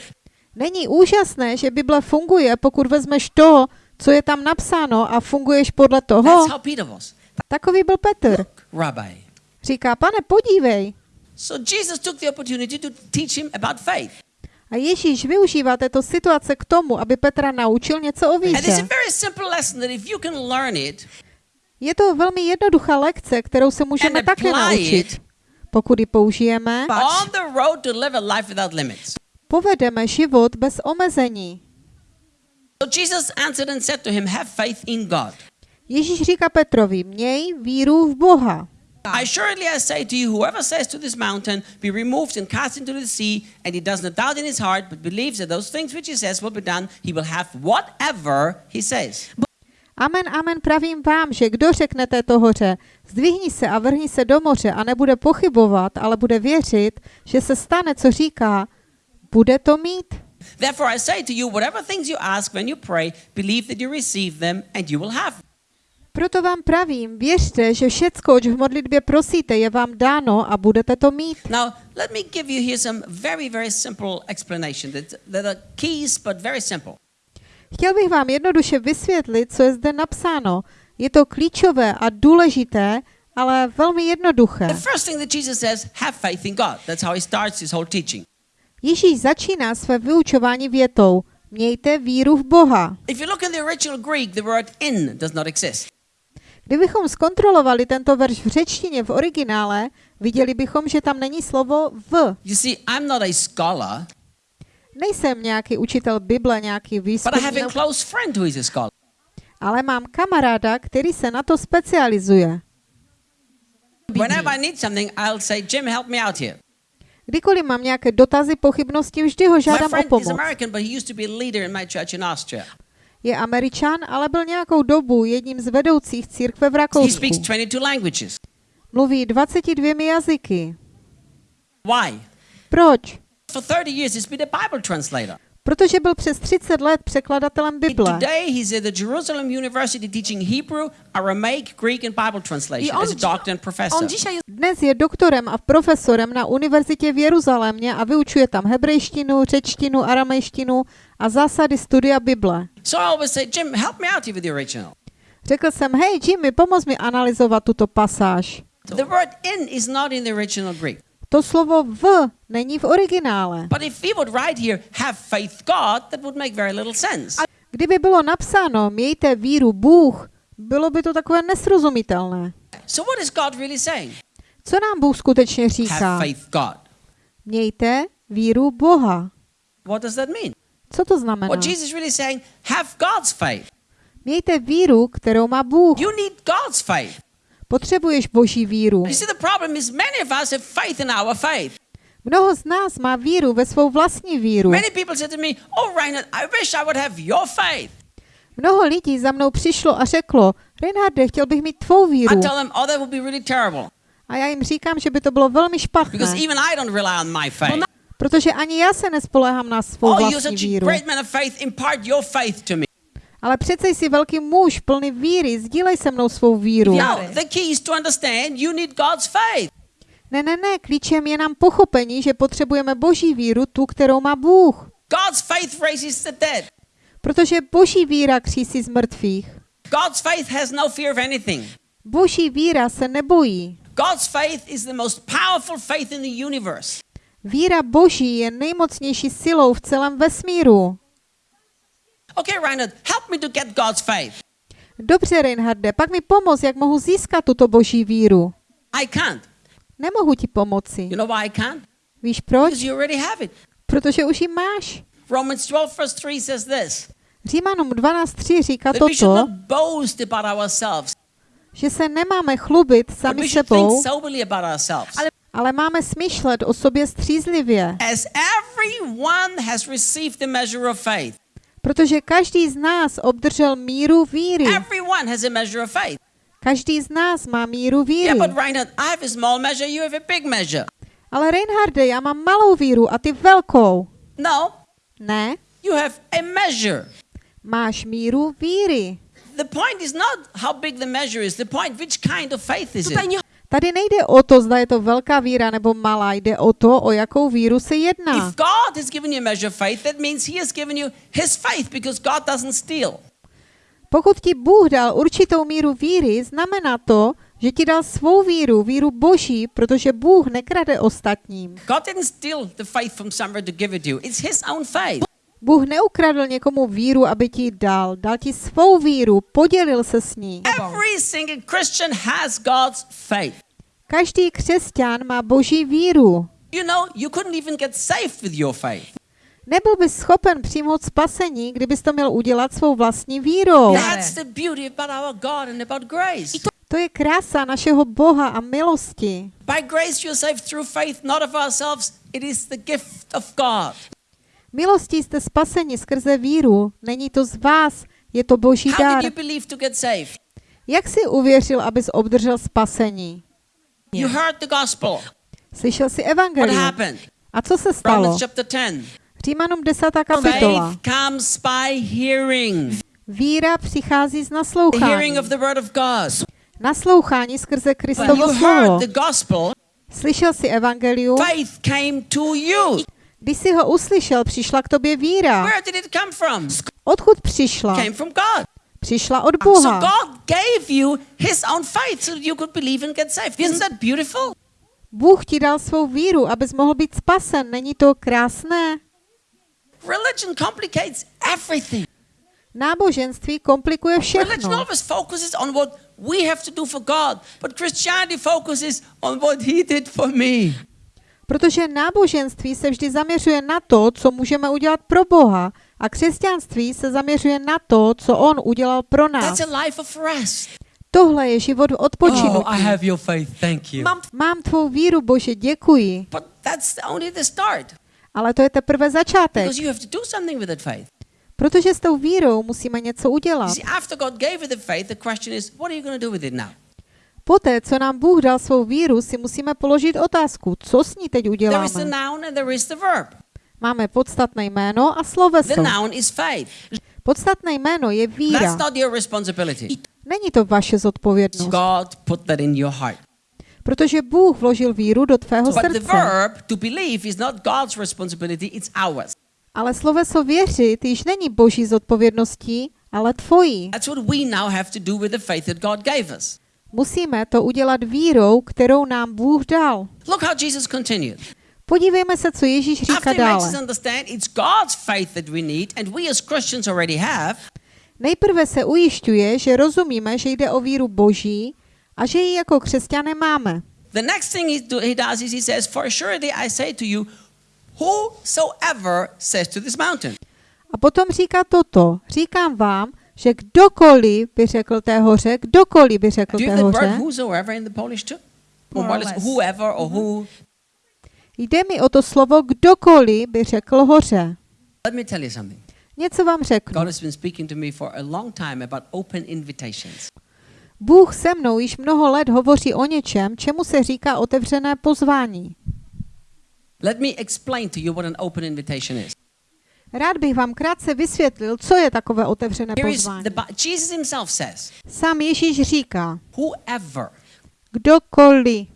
Není úžasné, že Bible funguje, pokud vezmeš to, co je tam napsáno a funguješ podle toho? Takový byl Petr. Říká, pane, podívej. A Ježíš využívá této situace k tomu, aby Petra naučil něco o víře. Je to velmi jednoduchá lekce, kterou se můžeme také naučit. it. Pokud ji použijeme, povedeme život bez omezení. So Jesus answered and said to him, Have faith in God. Ježíš říká Petrovi, měj víru v Boha. I assuredly I say to you, whoever says to this mountain, Be removed and cast into the sea, and he does not doubt in his heart, but believes that those things which he says will be done, he will have whatever he says. Amen, amen, pravím vám, že kdo řekne této hoře, zdvihni se a vrhni se do moře a nebude pochybovat, ale bude věřit, že se stane, co říká, bude to mít. Therefore, I say to you, whatever things you ask when you pray, believe that you receive them and you will have. Proto vám pravím, věřte, že všecko, oč v modlitbě prosíte, je vám dáno a budete to mít. Now, let me give you here some very, very simple explanation that, that are keys, but very simple. Chtěl bych vám jednoduše vysvětlit, co je zde napsáno. Je to klíčové a důležité, ale velmi jednoduché. The first thing that Jesus says, have faith in God. That's how he starts his whole teaching. Ježíš začíná své vyučování větou Mějte víru v Boha. If you look in the original Greek, the word in does not exist. Kdybychom zkontrolovali tento verš v řečtině v originále, viděli bychom, že tam není slovo v. You see, I'm not a scholar, Nejsem nějaký učitel Bible, nějaký but I have výzkumník, a close friend who is a scholar. ale mám kamaráda, který se na to specializuje. Whenever I need something, I'll say, Jim, help me out here. Kdykoliv mám nějaké dotazy, pochybnosti, vždy ho žádám o pomoc. Je američan, ale byl nějakou dobu jedním z vedoucích církve v Rakousku. speaks 22 languages. Mluví 22 jazyky. Why? Proč? For 30 years, he's been a Bible translator. Protože byl přes 30 let překladatelem Bible. Today, he's at the Jerusalem University teaching Hebrew, Aramaic, Greek, and Bible translation as a doctor and professor. On jest Dnes je doktorem a profesorem na univerzitě v Jeruzalémě a vyučuje tam hebrejštinu, řečtinu, aramejštinu a zásady studia Bible. So I always say, Jim, help me out here with the original. Řekl jsem, hej Jimmy, pomoz mi analyzovat tuto pasáž. The word in is not in the original Greek. To slovo v není v originále. But if we would write here, have faith God, that would make very little sense. Kdyby bylo napsáno, mějte víru Bůh, bylo by to takové nesrozumitelné. So what is God really saying? Co nám Bůh skutečně Have říká? faith God. Mějte víru Boha. What does that mean? Co to znamená? What Jesus really saying, have God's faith. Mějte víru, kterou má Bůh. You need God's faith. Potřebuješ boží víru. Mnoho z nás má víru ve svou vlastní víru. Oh. Mnoho lidí za mnou přišlo a řeklo, Reinharde, chtěl bych mít tvou víru. Oh. A já jim říkám, že by to bylo velmi špatné, protože ani já se nespoléhám na svou Oh, vlastní víru. Ale přece jsi velký muž, plný víry, sdílej se mnou svou víru. Já- No, the key is to understand you need God's faith. Ne, ne, ne, klíčem je nám pochopení, že potřebujeme boží víru, tu, kterou má Bůh. God's faith raises the dead. Protože boží víra křísí z mrtvých. God's faith has no fear of anything. Boží víra se nebojí. God's faith is the most powerful faith in the universe. Víra boží je nejmocnější silou v celém vesmíru. Okay, Reinhard, help me to get God's faith. Dobře, Reinharde, pak mi pomoz, jak mohu získat tuto boží víru. I can't. Nemohu ti pomoci. You know why I can't? Víš proč? Because you already have it. Protože už ji máš. Romans 12, verse 3 says this Římanům 12.3 říká that toto, že se nemáme chlubit but sami sebou, ourselves. ale máme smýšlet o sobě střízlivě, As everyone has received the measure of faith, protože každý z nás obdržel míru víry. everyone has a measure of faith. Každý z nás má míru víry. Yeah, but Reinhard, I have a small measure, you have a big measure. Ale Reinharde, já mám malou víru a ty velkou. No, Ne, you have a measure. máš míru víry. The point is not how big the measure is, the point which kind of faith is it. Tady nejde o to, zda je to velká víra nebo malá, jde o to, o jakou víru se jedná. If God has given you a measure of faith, that means He has given you His faith because God doesn't steal. Pokud ti Bůh dal určitou míru víry, znamená to, že ti dal svou víru, víru boží, protože Bůh nekrade ostatním. God didn't steal the faith from somewhere to give it to you. It's His own faith. Bůh neukradl někomu víru, aby ti ji dal. Dal ti svou víru, podělil se s ní. Every single Christian has God's faith. Každý křesťan má boží víru. You know, you couldn't even get saved with your faith. Nebyl bys schopen přijmout spasení, kdybys to měl udělat svou vlastní vírou. That's the beauty about our God and about grace. To je krása našeho Boha a milosti. By grace you're saved through faith, not of ourselves. It is the gift of God. Milostí jste spaseni skrze víru, není to z vás, Je to boží saved? Jak jsi uvěřil, abys obdržel spasení? You heard the gospel. Slyšel jsi What evangelium. happened? A co se stalo? Romans chapter 10. Římanům 10. kapitola. Faith comes by hearing. Víra přichází z The naslouchání. hearing of the word of God. Naslouchání skrze Kristovo slovo. Slyšel jsi evangelium? faith came to you. Když jsi ho uslyšel, přišla k tobě víra. Odkud přišla? Přišla od Boha. Bůh ti dal svou víru, abys mohl být spasen. Není to krásné? Religion complicates everything. Náboženství komplikuje Religion všechno. always focuses on what we have to do for God, but Christianity focuses on what He did for me. Protože náboženství se vždy zaměřuje na to, co můžeme udělat pro Boha, a křesťanství se zaměřuje na to, co On udělal pro nás. Tohle je život v Oh, odpočinutí. I have your faith. Thank you. Mám tvou víru, Bože, děkuji. But that's only the start Ale to je teprve začátek, because you have to do something with that faith. protože s tou vírou musíme něco udělat. Poté, co nám Bůh dal svou víru, si musíme položit otázku, co s ní teď uděláme. Máme podstatné jméno a sloveso. Podstatné jméno je víra. Není to vaše zodpovědnost, protože Bůh vložil víru do tvého srdce. Ale sloveso věřit již není boží zodpovědností, ale tvojí. That's what we now have to do with the faith that God gave us. Musíme to udělat vírou, kterou nám Bůh dal. Look how Jesus continued. Podívejme se, co Ježíš říká dále. Nejprve se ujišťuje, že rozumíme, že jde o víru boží a že ji jako křesťané máme. the next thing he, do, he does is he says, For surely I say to you, whosoever says to this mountain. A potom říká toto. Říkám vám, že kdokoliv by řekl té hoře, kdokoliv by řekl té hoře, jde mi o to slovo kdokoliv by řekl hoře. Let me tell you something. Něco vám řeknu. God has been speaking to me for a long time about open invitations. Bůh se mnou již mnoho let hovoří o něčem, čemu se říká otevřené pozvání. Let me explain to you what an open invitation is. Rád bych vám krátce vysvětlil, co je takové otevřené pozvání. Sám Ježíš říká, whoever, kdokoliv,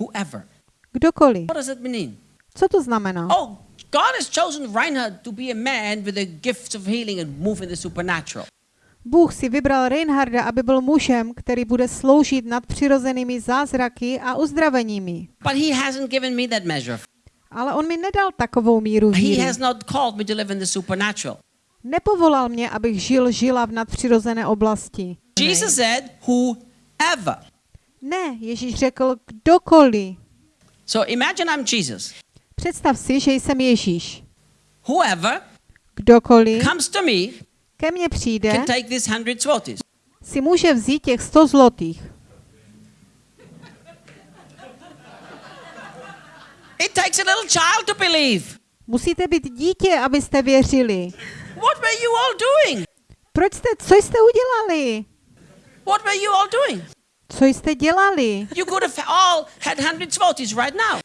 whoever. kdokoliv. What does that mean? Co to znamená? Oh, God has chosen Reinhard to be a man with the gifts of healing and move in the supernatural. Bůh si vybral Reinharda, aby byl mužem, který bude sloužit nad přirozenými zázraky a uzdraveními. But he hasn't given me that measure. Ale on mi nedal takovou míru He víry. has not called me to live in the supernatural. Nepovolal mě, abych žil, žila v nadpřirozené oblasti. Jesus said, whoever. Ne, Ježíš řekl kdokoliv. So imagine I'm Jesus. Představ si, že jsem Ježíš. Whoever Kdokoliv comes to me ke mně přijde, can take this hundred zlotys. si může vzít těch 100 zlotých. It takes a little child to believe. Musíte být dítě, abyste věřili. What were you all doing? Proč jste, co jste udělali? What were you all doing? Co jste dělali? You could have all had hundred zlotys right now.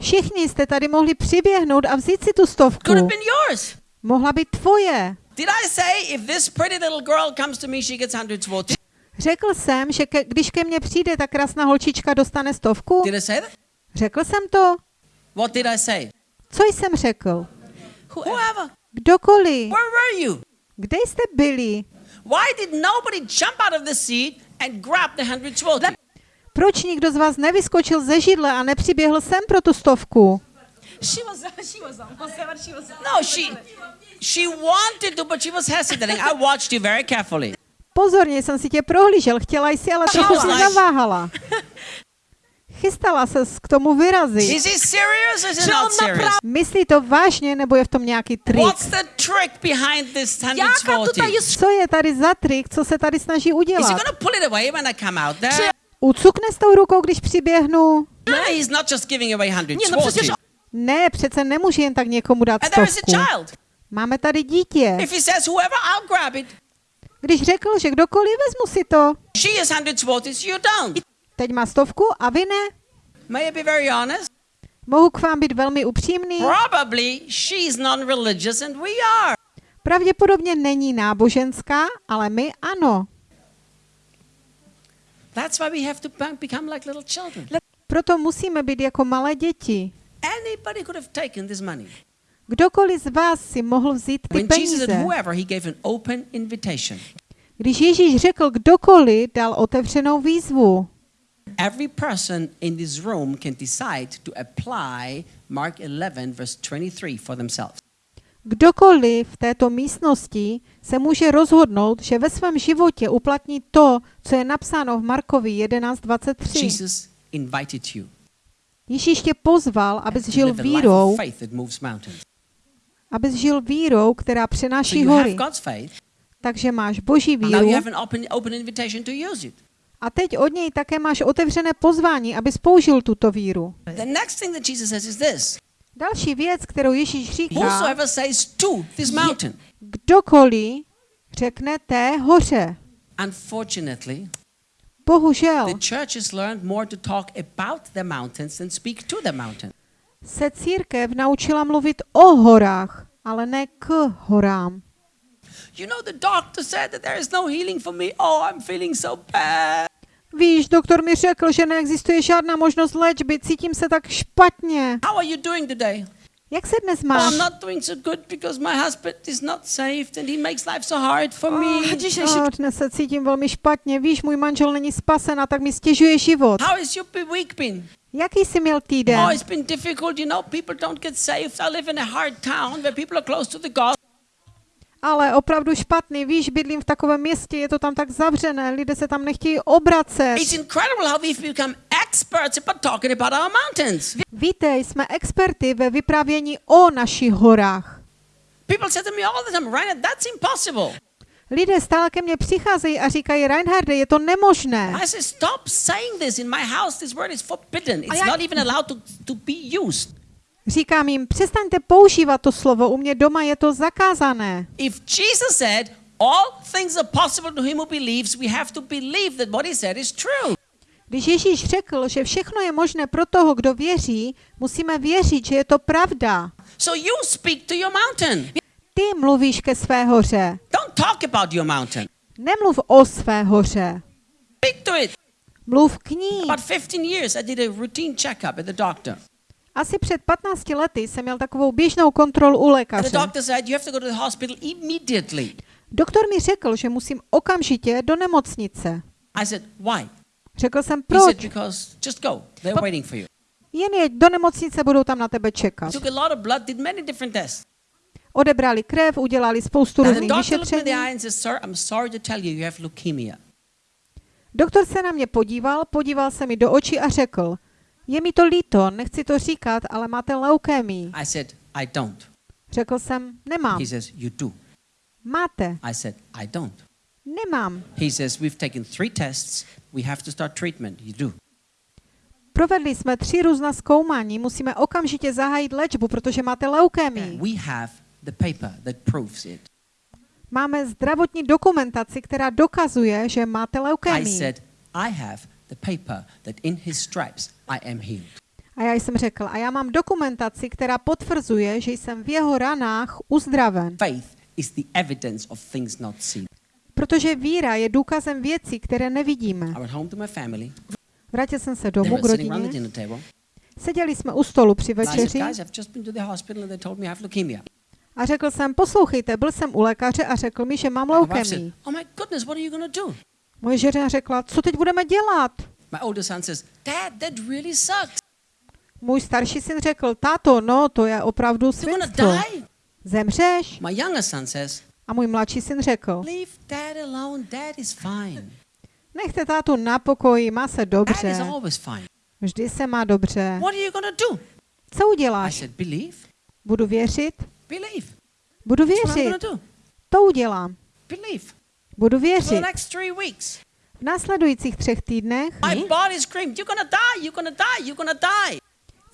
Všichni jste tady mohli přiběhnout a vzít si tu Could have stovku. been yours. Mohla být tvoje. Did I say if this pretty little girl comes to me, she gets hundred zlotys? Řekl jsem, že ke, když ke mně přijde ta krásná holčička, dostane stovku? Did I say that? Řekl jsem to? What did I say? Co jsem řekl? Whoever. Kdokoliv. Where were you? Kde jste byli? Why did nobody jump out of the seat and grab the hundred zlotys? Proč nikdo z vás nevyskočil ze židle a nepřiběhl sem pro tu stovku? She was, she was almost there, but she was. No, she she wanted to, but she was hesitating. I watched you very carefully. Pozorně jsem si tě prohlížel, chtěla jsi, ale trochu was si like- zaváhala. Chystala se k tomu vyrazit. Is he serious or is he not serious? Myslí to vážně, nebo je v tom nějaký trik? What's the trick behind this Jaká zlotys? Co je tady za trik, co se tady snaží Is he udělat? going to pull it away when I come out there? Ucukne s tou rukou, když přiběhnu? No, he's not just giving away hundred Nie, no zlotys. Ne, přece nemůže jen tak někomu dát is stovku. Máme tady dítě. If he says whoever, I'll grab it. Když řekl, že kdokoliv vezmu si to, She hundred zlotys, you don't. Teď má stovku a vy ne. May I be very honest? Mohu k vám být velmi upřímný. Probably she's non-religious and we are. Pravděpodobně není náboženská, ale my ano. That's why we have to be- become like little children. Proto musíme být jako malé děti. Anybody could have taken this money. Kdokoliv z vás si mohl vzít ty When Jesus said peníze. whoever, he gave an open invitation. Když Ježíš řekl kdokoliv, dal otevřenou výzvu. Every person in this room can decide to apply Mark 11, verse 23 for themselves. Kdokoliv v této místnosti se může rozhodnout, že ve svém životě uplatní to, co je napsáno v Markovi 11.23. Jesus invited you Ježíš tě pozval, abys žil vírou, abys žil vírou, která přenáší hory. Takže máš boží víru a teď od něj také máš otevřené pozvání, abys použil tuto víru. The next thing that Jesus says is this Další věc, kterou Ježíš říká, Whosoever says to this mountain. kdokoliv řekne té hoře. Unfortunately, Bohužel the church has learned more to talk about the mountains than speak to the mountain. se církev naučila mluvit o horách, ale ne k horám. You know, the doctor said that there is no healing for me. Oh, I'm feeling so bad. Víš, doktor mi řekl, že neexistuje žádná možnost léčby, cítím se tak špatně. How are you doing today? Jak se dnes Oh, máš? I'm not doing so good because my husband is not saved and he makes life so hard for me. Oh, dnes se cítím velmi špatně. Víš, můj manžel není spasen a tak mi stěžuje život. How has your week been? Jaký jsi měl týden? Oh, it's been difficult. You know, people don't get saved. I live in a hard town where people are close to the gospel. Ale opravdu špatný. Víš, bydlím v takovém městě, je to tam tak zavřené, lidé se tam nechtějí obracet. Víte, jsme experty ve vyprávění o našich horách. Lidé stále ke mně přicházejí a říkají, Reinharde, je to nemožné. I say, stop saying this. In my house, this word is forbidden. It's já- Říkám jim, přestaňte používat to slovo, u mě doma je to zakázané. If Jesus said, all things are possible to him who believes, we have to believe that what he said is true. Když Ježíš řekl, že všechno je možné pro toho, kdo věří, musíme věřit, že je to pravda. So you speak to your mountain. Ty mluvíš ke své hoře. Don't talk about your mountain. Nemluv o své hoře. Speak to it. Mluv k ní. About 15 years, I did a routine checkup at the doctor. Asi před 15 lety jsem měl takovou běžnou kontrolu u lékaře. Doktor mi řekl, že musím okamžitě do nemocnice. I said, why? Řekl jsem, He said, proč? because just go. They're waiting for you. Jen jeď do nemocnice, budou tam na tebe čekat. Took a lot of blood, did many different tests. Odebrali krev, udělali spoustu různých vyšetření. Doktor se na mě podíval, podíval se mi do očí a řekl, je mi to líto, nechci to říkat, ale máte leukémii. I said, I don't. Řekl jsem, nemám. He says, you do. Máte. I said, I don't. Nemám. He says, we've taken three tests. We have to start treatment. You do. Provedli jsme tři různá zkoumání, musíme okamžitě zahájit léčbu, protože máte leukémii. We have the paper that proves it. Máme zdravotní dokumentaci, která dokazuje, že máte I leukémii. said, I have the paper that in his stripes I am healed. A já jsem řekl, a já mám dokumentaci, která potvrzuje, že jsem v jeho ranách uzdraven. Faith is the evidence of things not seen. Protože víra je důkazem věcí, které nevidíme. I went home to my family. Vrátil jsem se domů k rodině. Seděli jsme u stolu při večeři a řekl jsem, poslouchejte, byl jsem u lékaře a řekl mi, že mám My wife leukémii. said, oh my goodness, what are you going to do? Moje žena řekla, co teď budeme dělat? My older son says, Dad, that really sucks. Můj starší syn řekl, táto, no, to je opravdu svinstvo. Zemřeš? My younger son says, A můj mladší syn řekl, leave dad alone. Dad is fine. nechte tátu na pokoji, má se Dad is dobře. always fine. Vždy se má dobře. What are you to do? Co I uděláš? said, believe. Budu věřit? Believe. Budu věřit. to udělám. Believe. Budu For the věřit. V následujících třech týdnech My body screamed, you're going to die, you're going to die, you're going to die.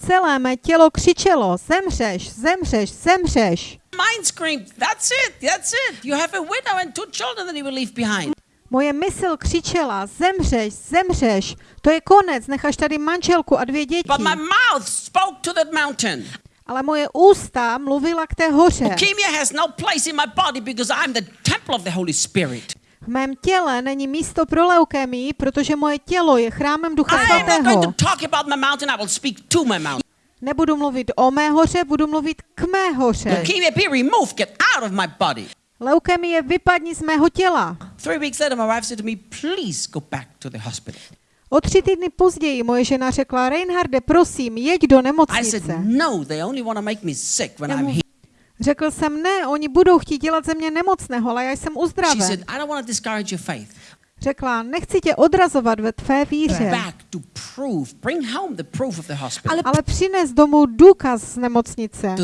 celé mé tělo křičelo, zemřeš, zemřeš, zemřeš. Mind screamed, That's it, that's it. You have a widow and two children that he will leave behind. Moje mysl křičela, zemřeš, zemřeš, to je konec, necháš tady manželku a dvě děti. But my mouth spoke to that mountain. Ale moje ústa mluvila k té hoře. Leukemia has no place in my body because I'm the temple of the Holy Spirit. V mém těle není místo pro leukémii, protože moje tělo je chrámem Ducha Svatého. Nebudu mluvit o mé hoře, budu mluvit k mé hoře. Leukemie vypadni z mého těla. Three weeks later, my wife said to me, Please go back to the hospital. O tři týdny později moje žena řekla, Reinharde, prosím, jeď do I said, nemocnice. No, they only want to make me sick when I'm here. Řekl jsem, ne, oni budou chtít dělat ze mě nemocného, ale já jsem She uzdraven. said, I don't want to discourage your faith. Řekla, nechci tě odrazovat ve tvé víře, hospital. ale přines domů důkaz z nemocnice.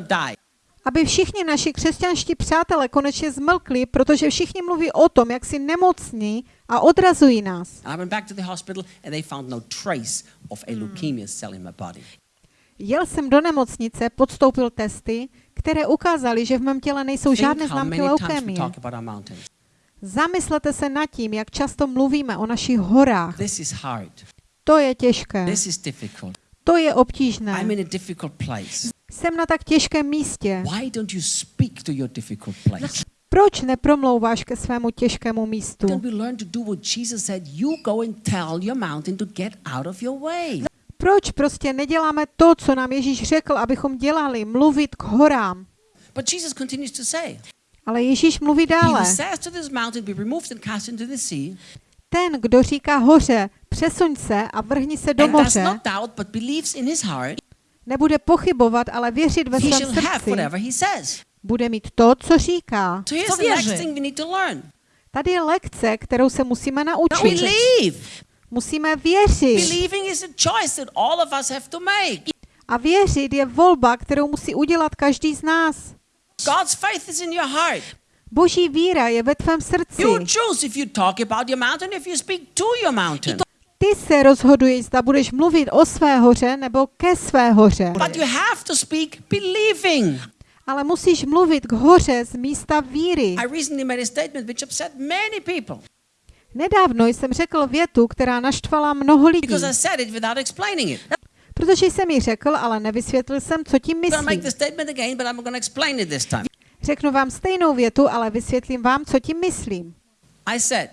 Die. Aby všichni naši křesťanští přátelé konečně zmlkli, protože všichni mluví o tom, jak si nemocní a odrazují nás. Of a leukemia cell in my body. Jel jsem do nemocnice, podstoupil testy, které ukázaly, že v mém těle nejsou žádné známky leukémie. Zamyslete se nad tím, jak často mluvíme o našich horách. To je těžké, to je obtížné. Jsem na tak těžkém místě. Proč nepromlouváš ke svému těžkému místu? Proč prostě neděláme to, co nám Ježíš řekl, abychom dělali, mluvit k horám? But Jesus continues to say, Ale Ježíš mluví dále. Ten, kdo říká hoře, přesuň se a vrhni se do moře, nebude pochybovat, ale věřit ve svém srdci. Bude mít to, co říká. To the next věří. thing we need to learn. Tady je lekce, kterou se musíme naučit. Musíme věřit. Believing is a choice that all of us have to make. A věřit je volba, kterou musí udělat každý z nás. God's faith is in your heart. Boží víra je ve tvém srdci. You choose if you talk about your mountain, if you speak to your mountain. Ty se rozhoduješ, zda budeš mluvit o své hoře nebo ke své hoře. But you have to speak believing. Ale musíš mluvit k hoře z místa víry. I recently made a statement which upset many people Nedávno jsem řekl větu, která naštvala mnoho lidí, because I said it without explaining it. protože jsem ji řekl, ale nevysvětlil jsem, co tím myslím. Řeknu vám stejnou větu, ale vysvětlím vám, co tím myslím. I said,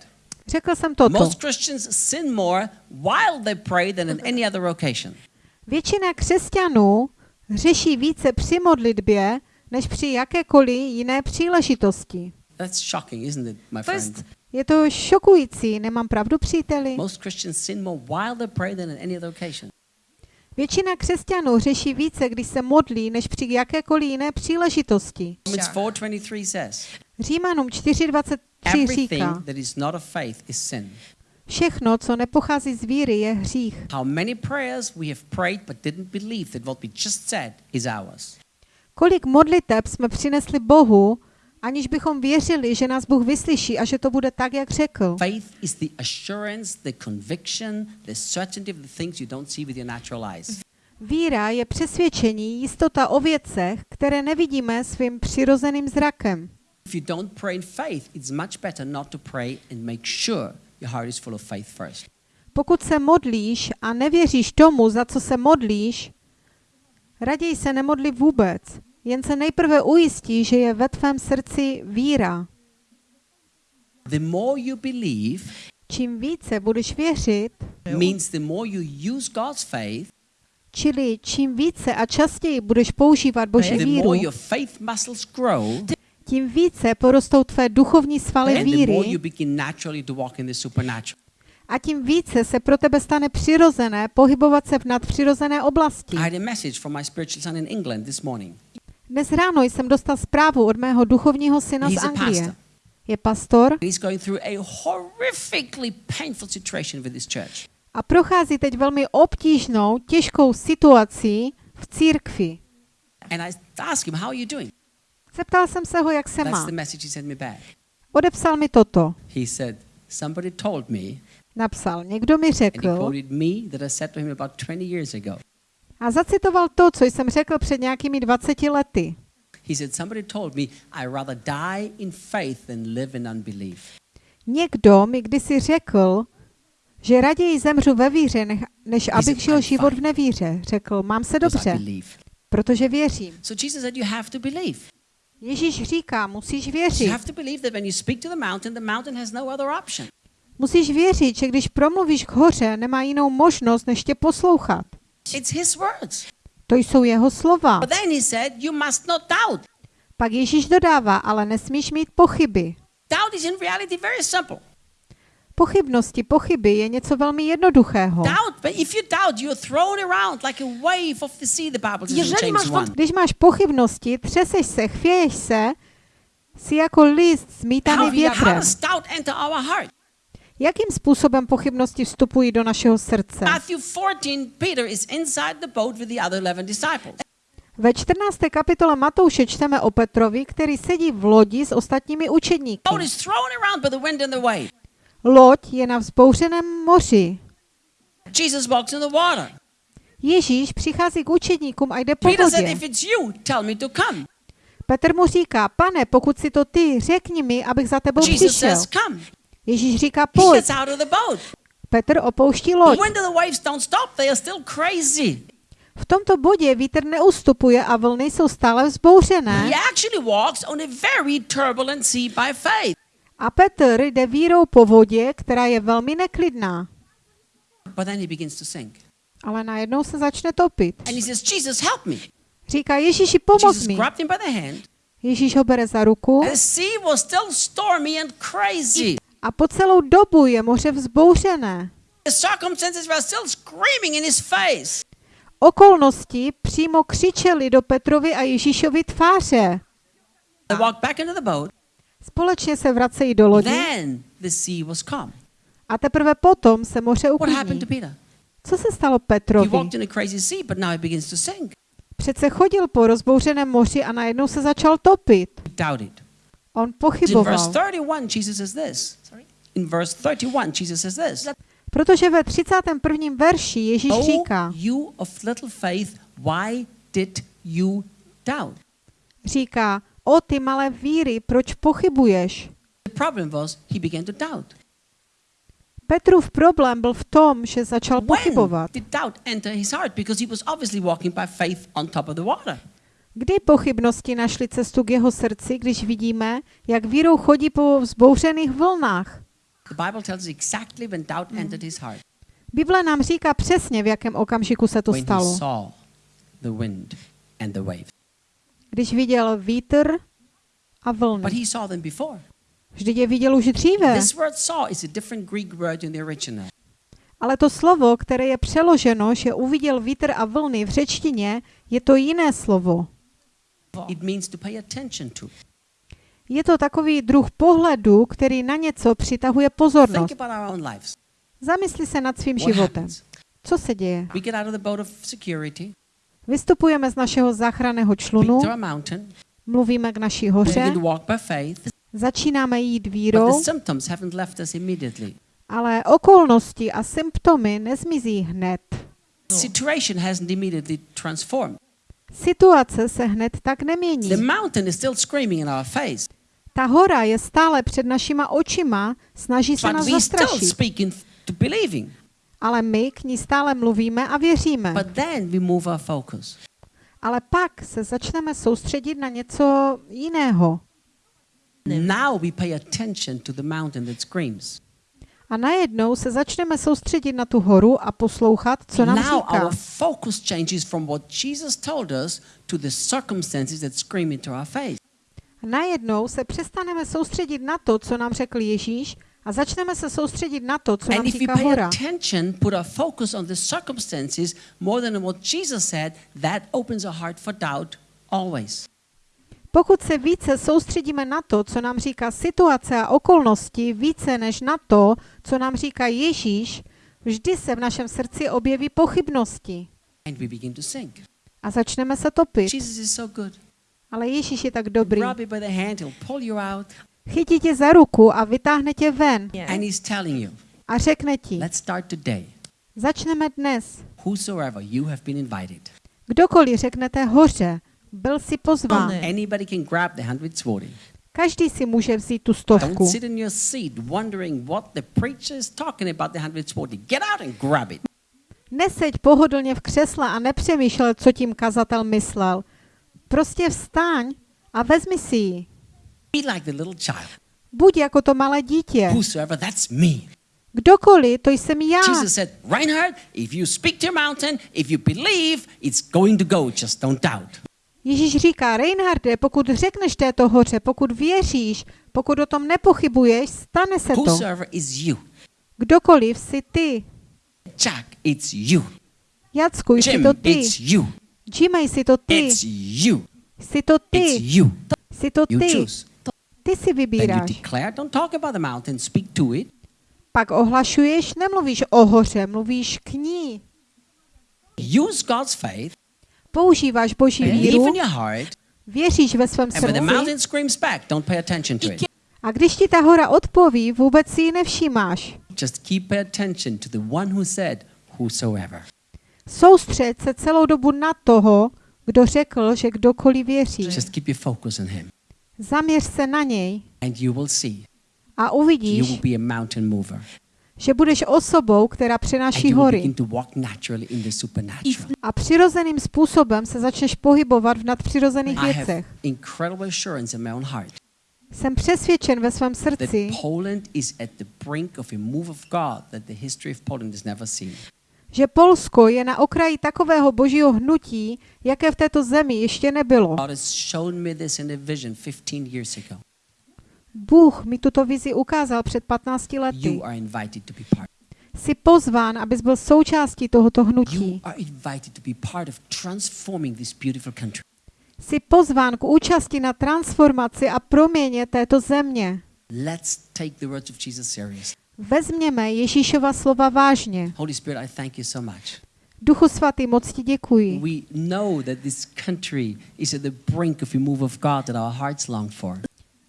Řekl jsem toto. most Christians sin more while they pray than in any other occasion. Většina křesťanů řeší více při modlitbě, než při jakékoliv jiné příležitosti. That's shocking, isn't it, my friend? Je to šokující, nemám pravdu, příteli? Most Christians sin more while they pray than in any other occasion. Většina křesťanů řeší více, když se modlí, než při jakékoliv jiné příležitosti. Romans 4:23 says, Římanům 4.23 everything říká, that is not of faith is sin. všechno, co nepochází z víry, je hřích. How many prayers we have prayed but didn't believe that what we just said is ours. Kolik modliteb jsme přinesli Bohu, aniž bychom věřili, že nás Bůh vyslyší a že to bude tak, jak řekl. Faith is the assurance, the conviction, the certainty of the things you don't see with your natural eyes. Víra je přesvědčení, jistota o věcech, které nevidíme svým přirozeným zrakem. If you don't pray in faith, it's much better not to pray and make sure your heart is full of faith first. Pokud se modlíš a nevěříš tomu, za co se modlíš, raději se nemodli vůbec. Jen se nejprve ujistí, že je ve tvém srdci víra. The more you believe Čím více budeš věřit, means the more you use God's faith, čili čím více a častěji budeš používat Boží the víru, more your faith muscles grow, tím více porostou tvé duchovní svaly and the more you víry a tím více se pro tebe stane přirozené pohybovat se v nadpřirozené oblasti. I had a message from my spiritual son in England this morning. Dnes ráno jsem dostal zprávu od mého duchovního syna z He's Anglie. Je pastor He's going through a horrifically painful situation with his church. a prochází teď velmi obtížnou, těžkou situací v církvi. And I asked him, How are you doing? Zeptal jsem se ho, jak se má. Odepsal mi toto. He said, Somebody told me, Napsal, někdo mi řekl, quoted me that I said to him about 20 years ago. A zacitoval to, co jsem řekl před nějakými 20 lety. He said, Somebody told me I rather die in faith than live in unbelief. Někdo mi kdysi řekl, že raději zemřu ve víře, než abych žil život v nevíře. Řekl, mám se dobře, protože věřím. Ježíš říká, musíš věřit. Musíš věřit, že když promluvíš k hoře, nemá jinou možnost, než tě poslouchat. It's his words. To jsou jeho slova. But then he said, You must not doubt. Pak Ježíš dodává, ale nesmíš mít pochyby. Doubt is in reality very simple. Pochybnosti, pochyby je něco velmi jednoduchého. Doubt, but if you doubt, you're thrown around like a wave of the sea, the Bible says in Jeżeli James masz 1. Když máš pochybnosti, třeseš se, chvěješ se, jsi jako list zmítaný větrem. Jakým způsobem pochybnosti vstupují do našeho srdce? Matthew 14, Peter is inside the boat with the other 11 disciples. Ve 14. kapitole Matouše čteme o Petrovi, který sedí v lodi s ostatními učedníky. Loď je na vzbouřeném moři. Jesus walks in the water. Ježíš přichází k učedníkům a jde po vodě. Petr mu říká, pane, pokud si to ty, řekni mi, abych za tebou Jesus přišel. says. Ježíš říká, pojď. Petr opouští loď. V tomto bodě vítr neustupuje a vlny jsou stále vzbouřené. A Petr jde vírou po vodě, která je velmi neklidná. Ale najednou se začne topit. Říká, Ježíši, pomoz mi. Ježíš ho bere za ruku A po celou dobu je moře vzbouřené. Okolnosti přímo křičeli do Petrovi a Ježíšovi tváře. Společně se vracejí do lodi a teprve potom se moře uklidní. Co se stalo Petrovi? Přece chodil po rozbouřeném moři a najednou se začal topit. On pochyboval, In verse 31, Jesus says this. protože ve 31. verši Ježíš Oh, říká, you of little faith, why did you doubt? říká, o ty malé víry, proč pochybuješ? The problem was he began to doubt. Petrův problém byl v tom, že začal pochybovat. did doubt enter his heart? Because he was obviously walking by faith on top of the water. Kdy pochybnosti našly cestu k jeho srdci, když vidíme, jak vírou chodí po vzbouřených vlnách? The Bible tells us exactly when doubt entered his heart. Bible nám říká přesně, v jakém okamžiku se to When he stalo. saw the wind and the waves. Když viděl vítr a But vlny. he saw them before. Vždyť je viděl už dříve. This word saw is a different Greek word in the original. Ale to slovo, které je přeloženo, že uviděl vítr a vlny v řečtině, je to jiné slovo. It means to pay attention to. Je to takový druh pohledu, který na něco přitahuje pozornost. Zamysli se nad svým životem. Co se děje? Vystupujeme z našeho záchranného člunu, mluvíme k naší hoře, začínáme jít vírou, ale okolnosti a symptomy nezmizí hned. Situace se hned tak nemění. Ta hora je stále před našima očima, snaží se nás zastrašit. Ale my k ní stále mluvíme a věříme. But then we move our focus. Ale pak se začneme soustředit na něco jiného. Now we pay attention to the mountain that screams. A najednou se začneme soustředit na tu horu a poslouchat, co nám Now říká. our focus changes from what Jesus told us to the circumstances that scream into our face. Najednou se přestaneme soustředit na to, co nám řekl Ježíš a začneme se soustředit na to, co And nám říká hora. attention, put our focus on the circumstances more than what Jesus said, that opens our heart for doubt always. Pokud se více soustředíme na to, co nám říká situace a okolnosti, více než na to, co nám říká Ježíš, vždy se v našem srdci objeví pochybnosti And we begin to sink. a začneme se topit. Jesus is so good. Ale Ježíš je tak dobrý. Chytí tě za ruku a vytáhne tě ven a řekne ti, začneme dnes. Kdokoliv řeknete hoře, byl si pozván. Ne. Anybody can grab the 140. Každý si může vzít tu stovku. sit in your seat wondering what the preacher is talking about the 140. Get out and grab it. Neseď pohodlně v křesle a nepřemýšlel, co tím kazatel myslel. Prostě vstaň a vezmi si ji. Be like the little child. Buď jako to malé dítě. Whosoever, that's me. Kdokoliv, to jsem já. Jesus said, Reinhard, if you speak to your mountain, if you believe, it's going to go. Just don't doubt. Ježíš říká, Reinharde, pokud řekneš této hoře, pokud věříš, pokud o tom nepochybuješ, stane se to. Kdokoliv jsi ty. Jack, it's you. Jacku, jsi Jim, to ty. it's you. Jimmy, jsi to ty. It's you. Jsi to It's ty. you. Jsi to You ty. choose. Ty si Then you vybíráš. declare, don't talk about the mountain, speak to it. Pak ohlašuješ, nemluvíš o hoře, mluvíš k ní. Use God's faith, Používáš boží víru, in your heart, věříš ve svém and when the srdci mountain screams back, don't pay attention to it. a když ti ta hora odpoví, vůbec si ji nevšímáš. Just keep attention to the one who said, whosoever. Soustřed se celou dobu na toho, kdo řekl, že kdokoliv věří. Just keep your focus on him. Zaměř se na něj And you will see a you will uvidíš, be a mountain mover. že budeš osobou, která přenáší hory. begin to walk naturally in the supernatural. A přirozeným způsobem se začneš pohybovat v nadpřirozených věcech. have incredible assurance in my own heart Jsem přesvědčen ve svém srdci, Že Polsko je na okraji takového božího hnutí, jaké v této zemi ještě nebylo. God has shown me this in a vision 15 years ago. Bůh mi tuto vizi ukázal před 15 lety. Jsi pozván, abys byl součástí tohoto hnutí. Jsi pozván k účasti na transformaci a proměně této země. Let's take the words of Jesus serious. Vezměme Ježíšova slova vážně. Holy Spirit, I thank you so much. Duchu svatý, moc ti děkuji. We know that this country is at the brink of a move of God that our hearts long for.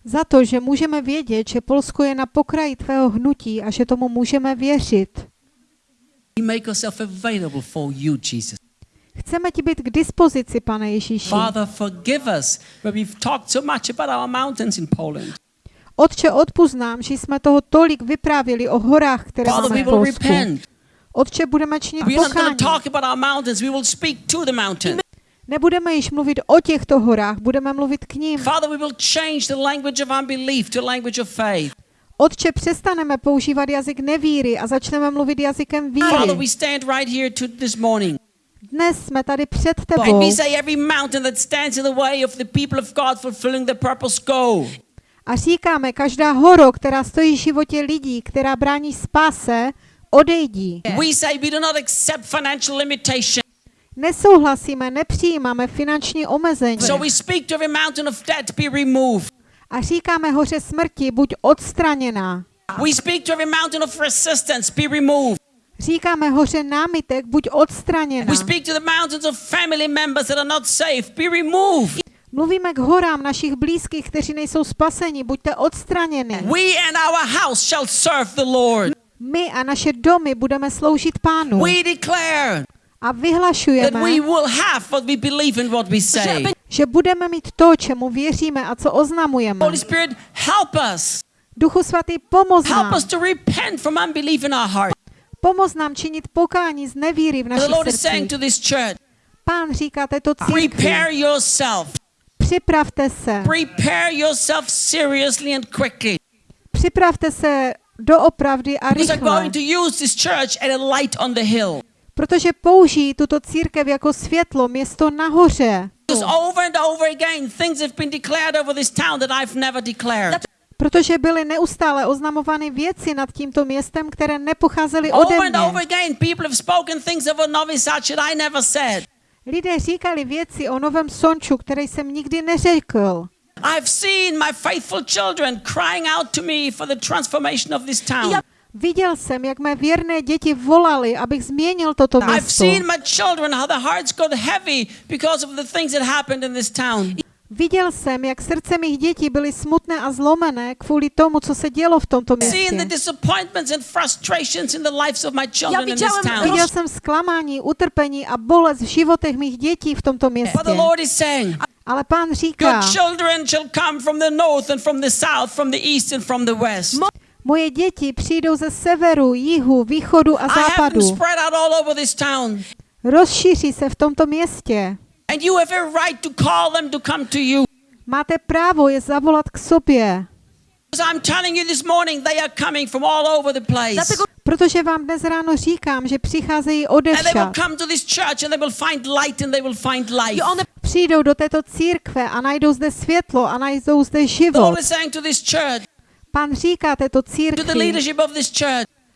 Za to, že můžeme vědět, že Polsko je na pokraji tvého hnutí a že tomu můžeme věřit. We make ourselves available for you, Jesus. Chceme ti být k dispozici, pane Ježíši. Father, forgive us where we've talked so much about our mountains in Poland. Otče, odpust nám, že jsme toho tolik vyprávěli o horách, které Father, máme v Polsku. repent. Otče, budeme činit pokání. Nebudeme již mluvit o těchto horách, budeme mluvit k ním. Father, we will change the language of unbelief to language of faith. Otče, přestaneme používat jazyk nevíry a začneme mluvit jazykem Father, we víry. stand right here to this morning. Dnes jsme tady před tebou a říkáme, každá horo, která stojí v životě lidí, která brání spáse, odejdi. We say we do not accept financial limitation. Nesouhlasíme, nepřijímáme finanční omezení. So we speak to every mountain of debt be removed. A říkáme hoře smrti, buď odstraněná. We speak to every mountain of resistance be removed. Říkáme hoře námitek, buď odstraněná. We speak to the mountains of family members that are not safe be removed. Mluvíme k horám našich blízkých, kteří nejsou spaseni, buďte odstraněni. We and our house shall serve the Lord. My a naše domy budeme sloužit pánu. We declare A that vyhlašujeme, we will have what we believe in what we say. že budeme mít to, čemu věříme a co oznamujeme. Holy Spirit, help us. Duchu svatý, pomoz Help nám. us to repent from unbelief in our heart. Pomoz nám činit pokání z nevíry v The našich Lord is saying srdcích. to this church, Pán říká této církvi, prepare yourself. Připravte se, Prepare yourself seriously and quickly. připravte se doopravdy a Because rychle, going to use this church as a light on the hill. protože použijí tuto církev jako světlo, město nahoře. Because over and over again, things have been declared over this town that I've never declared. Protože byly neustále oznamovány věci nad tímto městem, které nepocházely ode Over and over mě. Lidé říkali věci o novém sonču, které jsem nikdy neřekl. I've seen my faithful children crying out to me for the transformation of this town. Viděl jsem, jak mé věrné děti volali, abych změnil toto I've město. seen my children, how their hearts got heavy because of the things that happened in this town. Viděl jsem, jak srdce mých dětí byly smutné a zlomené kvůli tomu, co se dělo v tomto městě. widziałem town. Viděl jsem zklamání, utrpení a bolest v životech mých dětí v tomto But the městě. Lord is saying, Ale pán říká, moje děti přijdou ze severu, jihu, východu a západu. spread out all over this town. Rozšíří se v tomto městě. And you have a right to call them to come to you. Máte právo je zavolat k sobě, Because I'm telling you this morning, they are coming from all over the place. Dlatego protože vám dnes ráno říkám, že přicházejí one Přijdou do této církve a najdou zde světlo a najdou zde život. Pán říká této církvi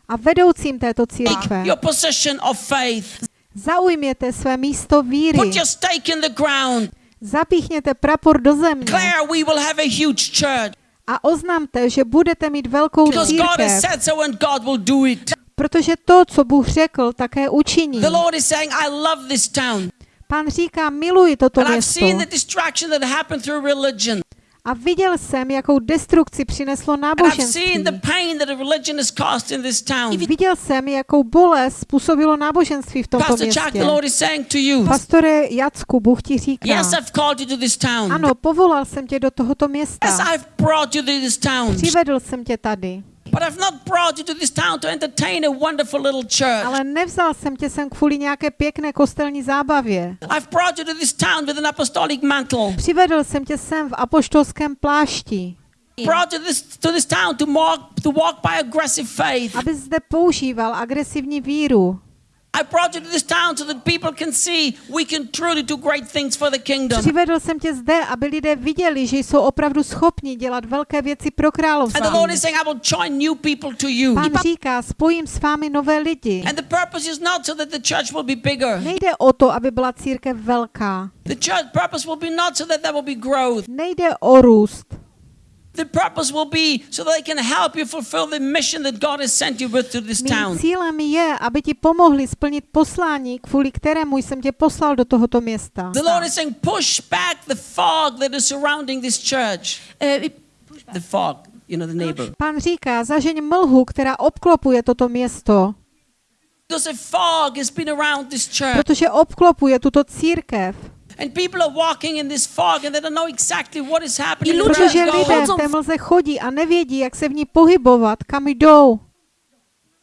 a vedoucím této církve, zaujměte své místo víry, Put your stake in the ground. zapíchněte prapor do země Declare we will have a huge church. a oznamte, že budete mít velkou církev, so protože to, co Bůh řekl, také učiní. The Lord is saying, I love this town. Pán říká, miluji toto město. A viděl jsem, jakou destrukci přineslo náboženství. Viděl jsem, jakou bolest způsobilo náboženství v tomto městě. Pastore Jacku, Bůh ti říká, yes, I've called you to this town. ano, povolal jsem tě do tohoto Yes, města. I've brought you to this town. Přivedl jsem tě tady, But I've not brought you to this town to entertain a wonderful little church. ale nevzal jsem tě sem kvůli nějaké pěkné kostelní zábavě. I've brought you to this town with an apostolic mantle. Přivedl jsem tě sem v apoštolském plášti, Brought you this, to this town to walk, to walk by aggressive faith. aby zde používal agresivní víru. I brought you to this town so that people can see we can truly do great things for the kingdom. Přivedl jsem tě zde, aby lidé viděli, že jsou opravdu schopni dělat velké věci pro And the Lord království. is saying, I will join new people to you. Pán říká, spojím s vámi nové lidi. And the purpose is not so that the church will be bigger. Nejde o to, aby byla církev velká. The church purpose will be not so that there will be growth. Nejde o růst. The purpose will be so that they can help you fulfill the mission that God has sent you with to this Mým town. cílem je, aby ti pomohli splnit poslání, kvůli kterému jsem tě poslal do tohoto města. The Lord is saying, push back the fog that is surrounding this church. e, i- The fog, you know, the neighbor. Pán říká, zažeň mlhu, která obklopuje toto město, Because a fog has been around this church. protože obklopuje tuto církev. And people are walking in this fog and they don't know exactly what is happening. Protože lidé v té mlze chodí a nevědí, jak se v ní pohybovat, kam jdou.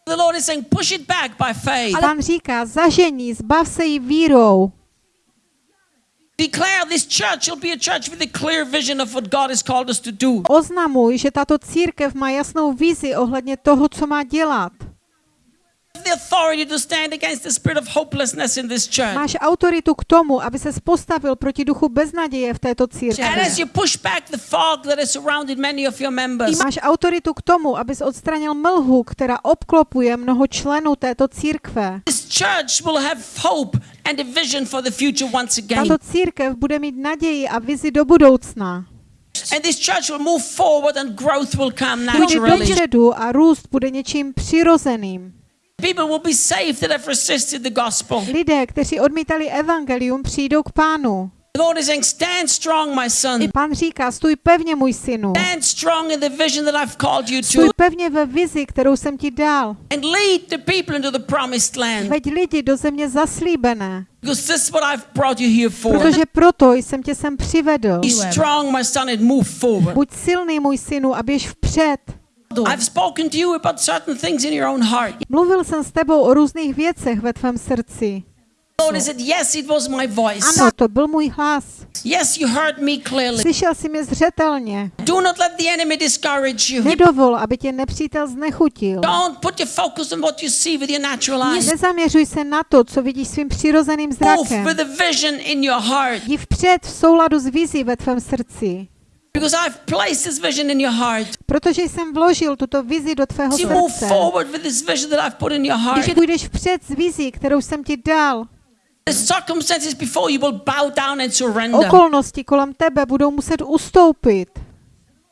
The Lord is saying, push it back by faith. Pán říká, zažení, zbav se jí vírou. Declare this church will be a church with a clear vision of what God has called us to do. Oznamuj, že tato církev má jasnou vizi ohledně toho, co má dělat. The authority to stand against the spirit of hopelessness in this church. Máš autoritu k tomu, aby se postavil proti duchu beznaděje v této And církvi. as you push back the fog that has surrounded many of your members, Máš autoritu k tomu, abys odstranil mlhu, která obklopuje mnoho členů této církve. this church will have hope and a vision for the future once again. Tato církev bude mít naději a vizi do budoucna. And this church will move forward and growth will come naturally. dopředu a růst bude něčím přirozeným. People will be saved that have resisted the gospel. Lidé, kteří odmítali evangelium, přijdou k pánu. The Lord is saying, stand strong, my son. Pán říká, stůj pevně, můj synu. Stand strong in the vision that I've called you Stůj to. pevně ve vizi, kterou jsem ti dal. And lead the people into the promised land. Veď lidi do země zaslíbené, Because this is what I've brought you here for. protože proto jsem tě sem přivedl. Be strong, my son, and move forward. Buď silný, můj synu, a běž vpřed. I've spoken to you about certain things in your own heart. Mluvil jsem s tebou o různých věcech ve tvém srdci. The Lord has said, Yes, it was my voice. Ano, to byl můj hlas. Yes, you heard me clearly. Slyšel jsi mě zřetelně. Do not let the enemy discourage you. Nedovol, aby tě nepřítel znechutil. Don't put your focus on what you see with your natural eyes. Nezaměřuj se na to, co vidíš svým přirozeným Move zrakem. with vision in your heart. Jdi vpřed v souladu s vizí ve tvém srdci. Because I've placed this vision in your heart. Protože jsem vložil tuto vizi do tvého you move srdce. forward with this vision that I've put in your heart, Když půjdeš vpřed s vizí, kterou jsem ti dal, the circumstances before you will bow down and surrender. okolnosti kolem tebe budou muset ustoupit.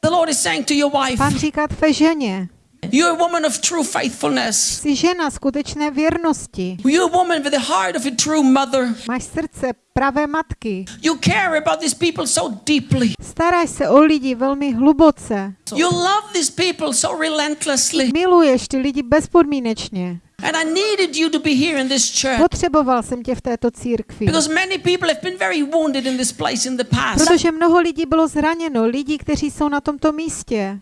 The Lord is saying to your wife, Pán říká tvé ženě, You're a woman of true faithfulness. Jsi žena skutečné věrnosti. You're a woman with the heart of a true mother. Máš srdce pravé matky. You care about these people so deeply. Staráš se o lidi velmi hluboce. You love these people so relentlessly. Miluješ ty lidi bezpodmínečně. And I needed you to be here in this church Potřeboval jsem tě v této církvi. because many people have been very wounded in this place in the past. Protože mnoho lidí bylo zraněno, lidí, kteří jsou na tomto místě.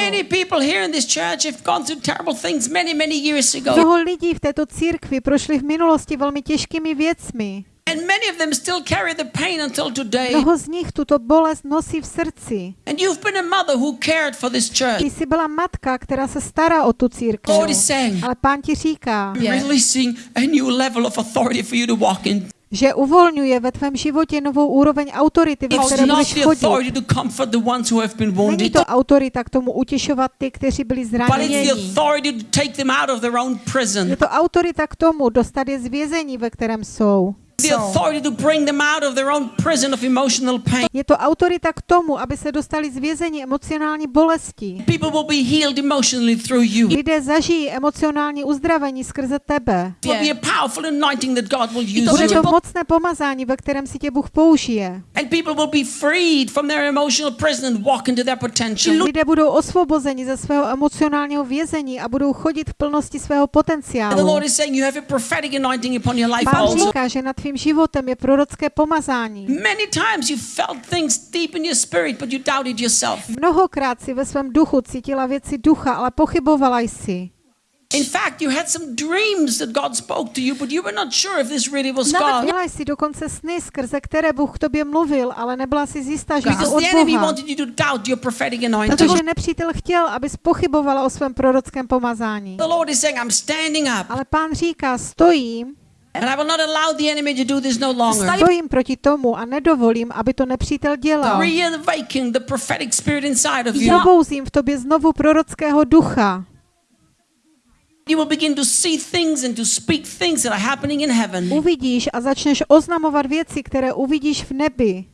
Many people here in this church have gone through terrible things many, many years ago. Mnoho lidí v této církvi prošli v minulosti velmi těžkými věcmi. And many of them still carry the pain until today. Mnoho z nich tuto bolest nosí v srdci. And you've been a mother who cared for this church. Ty jsi byla matka, která se stará o tu církev. Lord is saying, Ale pán ti říká, releasing a new level of authority for you to walk in. Že uvolňuje ve tvém životě novou úroveň autority, ve které budeš chodit. Není to autorita k tomu utěšovat ty, kteří byli zraněni. Je to autorita k tomu dostat je z vězení, ve kterém jsou. The authority to bring them out of their own prison of emotional pain. Je to autorita k tomu, aby se dostali z vězení emocionální bolesti. People will be healed emotionally through you. It Lidé zažijí emocionální uzdravení skrze tebe. will be a powerful anointing that God will use Bude to mocné pomazání, ve kterém si tě Bůh použije. Lidé budou osvobozeni ze svého emocionálního vězení a budou chodit v plnosti svého potenciálu. Pán říká, že nad tvým životem je prorocké pomazání. Many times you felt things deep in your spirit, but you doubted yourself. Mnohokrát si ve svém duchu cítila věci ducha, ale pochybovala jsi. In fact, you had some dreams that God spoke to you, but you were not sure if this really was God. Měla jsi dokonce sny, skrze které Bůh k tobě mluvil, ale nebyla si jistá, že to od Boha. wanted you to doubt your prophetic anointing. Protože nepřítel chtěl, abys pochybovala o svém prorockém pomazání. The Lord is saying, I'm standing up, Ale pán říká, stojím, and I will not allow the enemy to do this no longer. stojím proti tomu a nedovolím, aby to nepřítel dělal. Probouzím v tobě znovu prorockého ducha. You will begin to see things and to speak things that are happening in heaven. Uvidíš a začneš oznamovat věci, které uvidíš v nebi.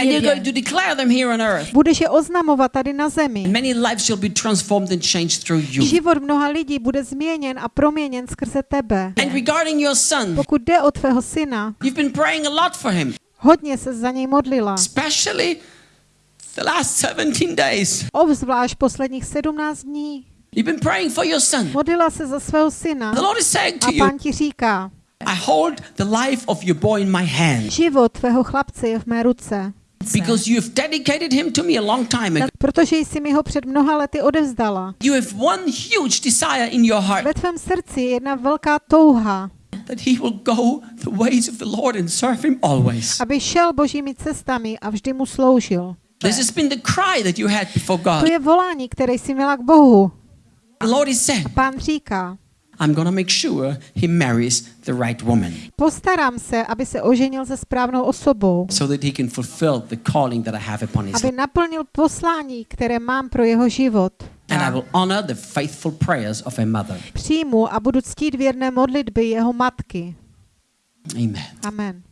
And you're going to declare them here on earth. Budeš je oznamovat tady na zemi. Many lives shall be transformed and changed through you. Život mnoha lidí bude změněn a proměněn skrze tebe. And regarding your son, Pokud jde o tvého syna, you've been praying a lot for him, hodně se za něj modlila. especially the last 17 days. Obzvlášť posledních 17 dní. You've been praying for your son. Modlila se za svého syna The Lord is saying a to you, pán ti říká, I hold the life of your boy in my hand život tvého chlapce je v mé ruce, because you've dedicated him to me a long time ago. protože jsi mi ho před mnoha lety odevzdala. You have one huge desire in your heart Ve tvém srdci je jedna velká touha, that he will go the ways of the Lord and serve him always. aby šel božími cestami a vždy mu sloužil. This has been the cry that you had before God. To je volání, které jsi měla k Bohu. The Lord is saying, Pán říká, I'm going to make sure he marries the right woman postarám se, aby se oženil se správnou osobou, so that he can fulfill the calling that I have upon his aby naplnil poslání, které mám pro jeho život. And I will honor the faithful prayers of a mother. Přijmu a budu ctít věrné modlitby jeho matky. Amen. Amen.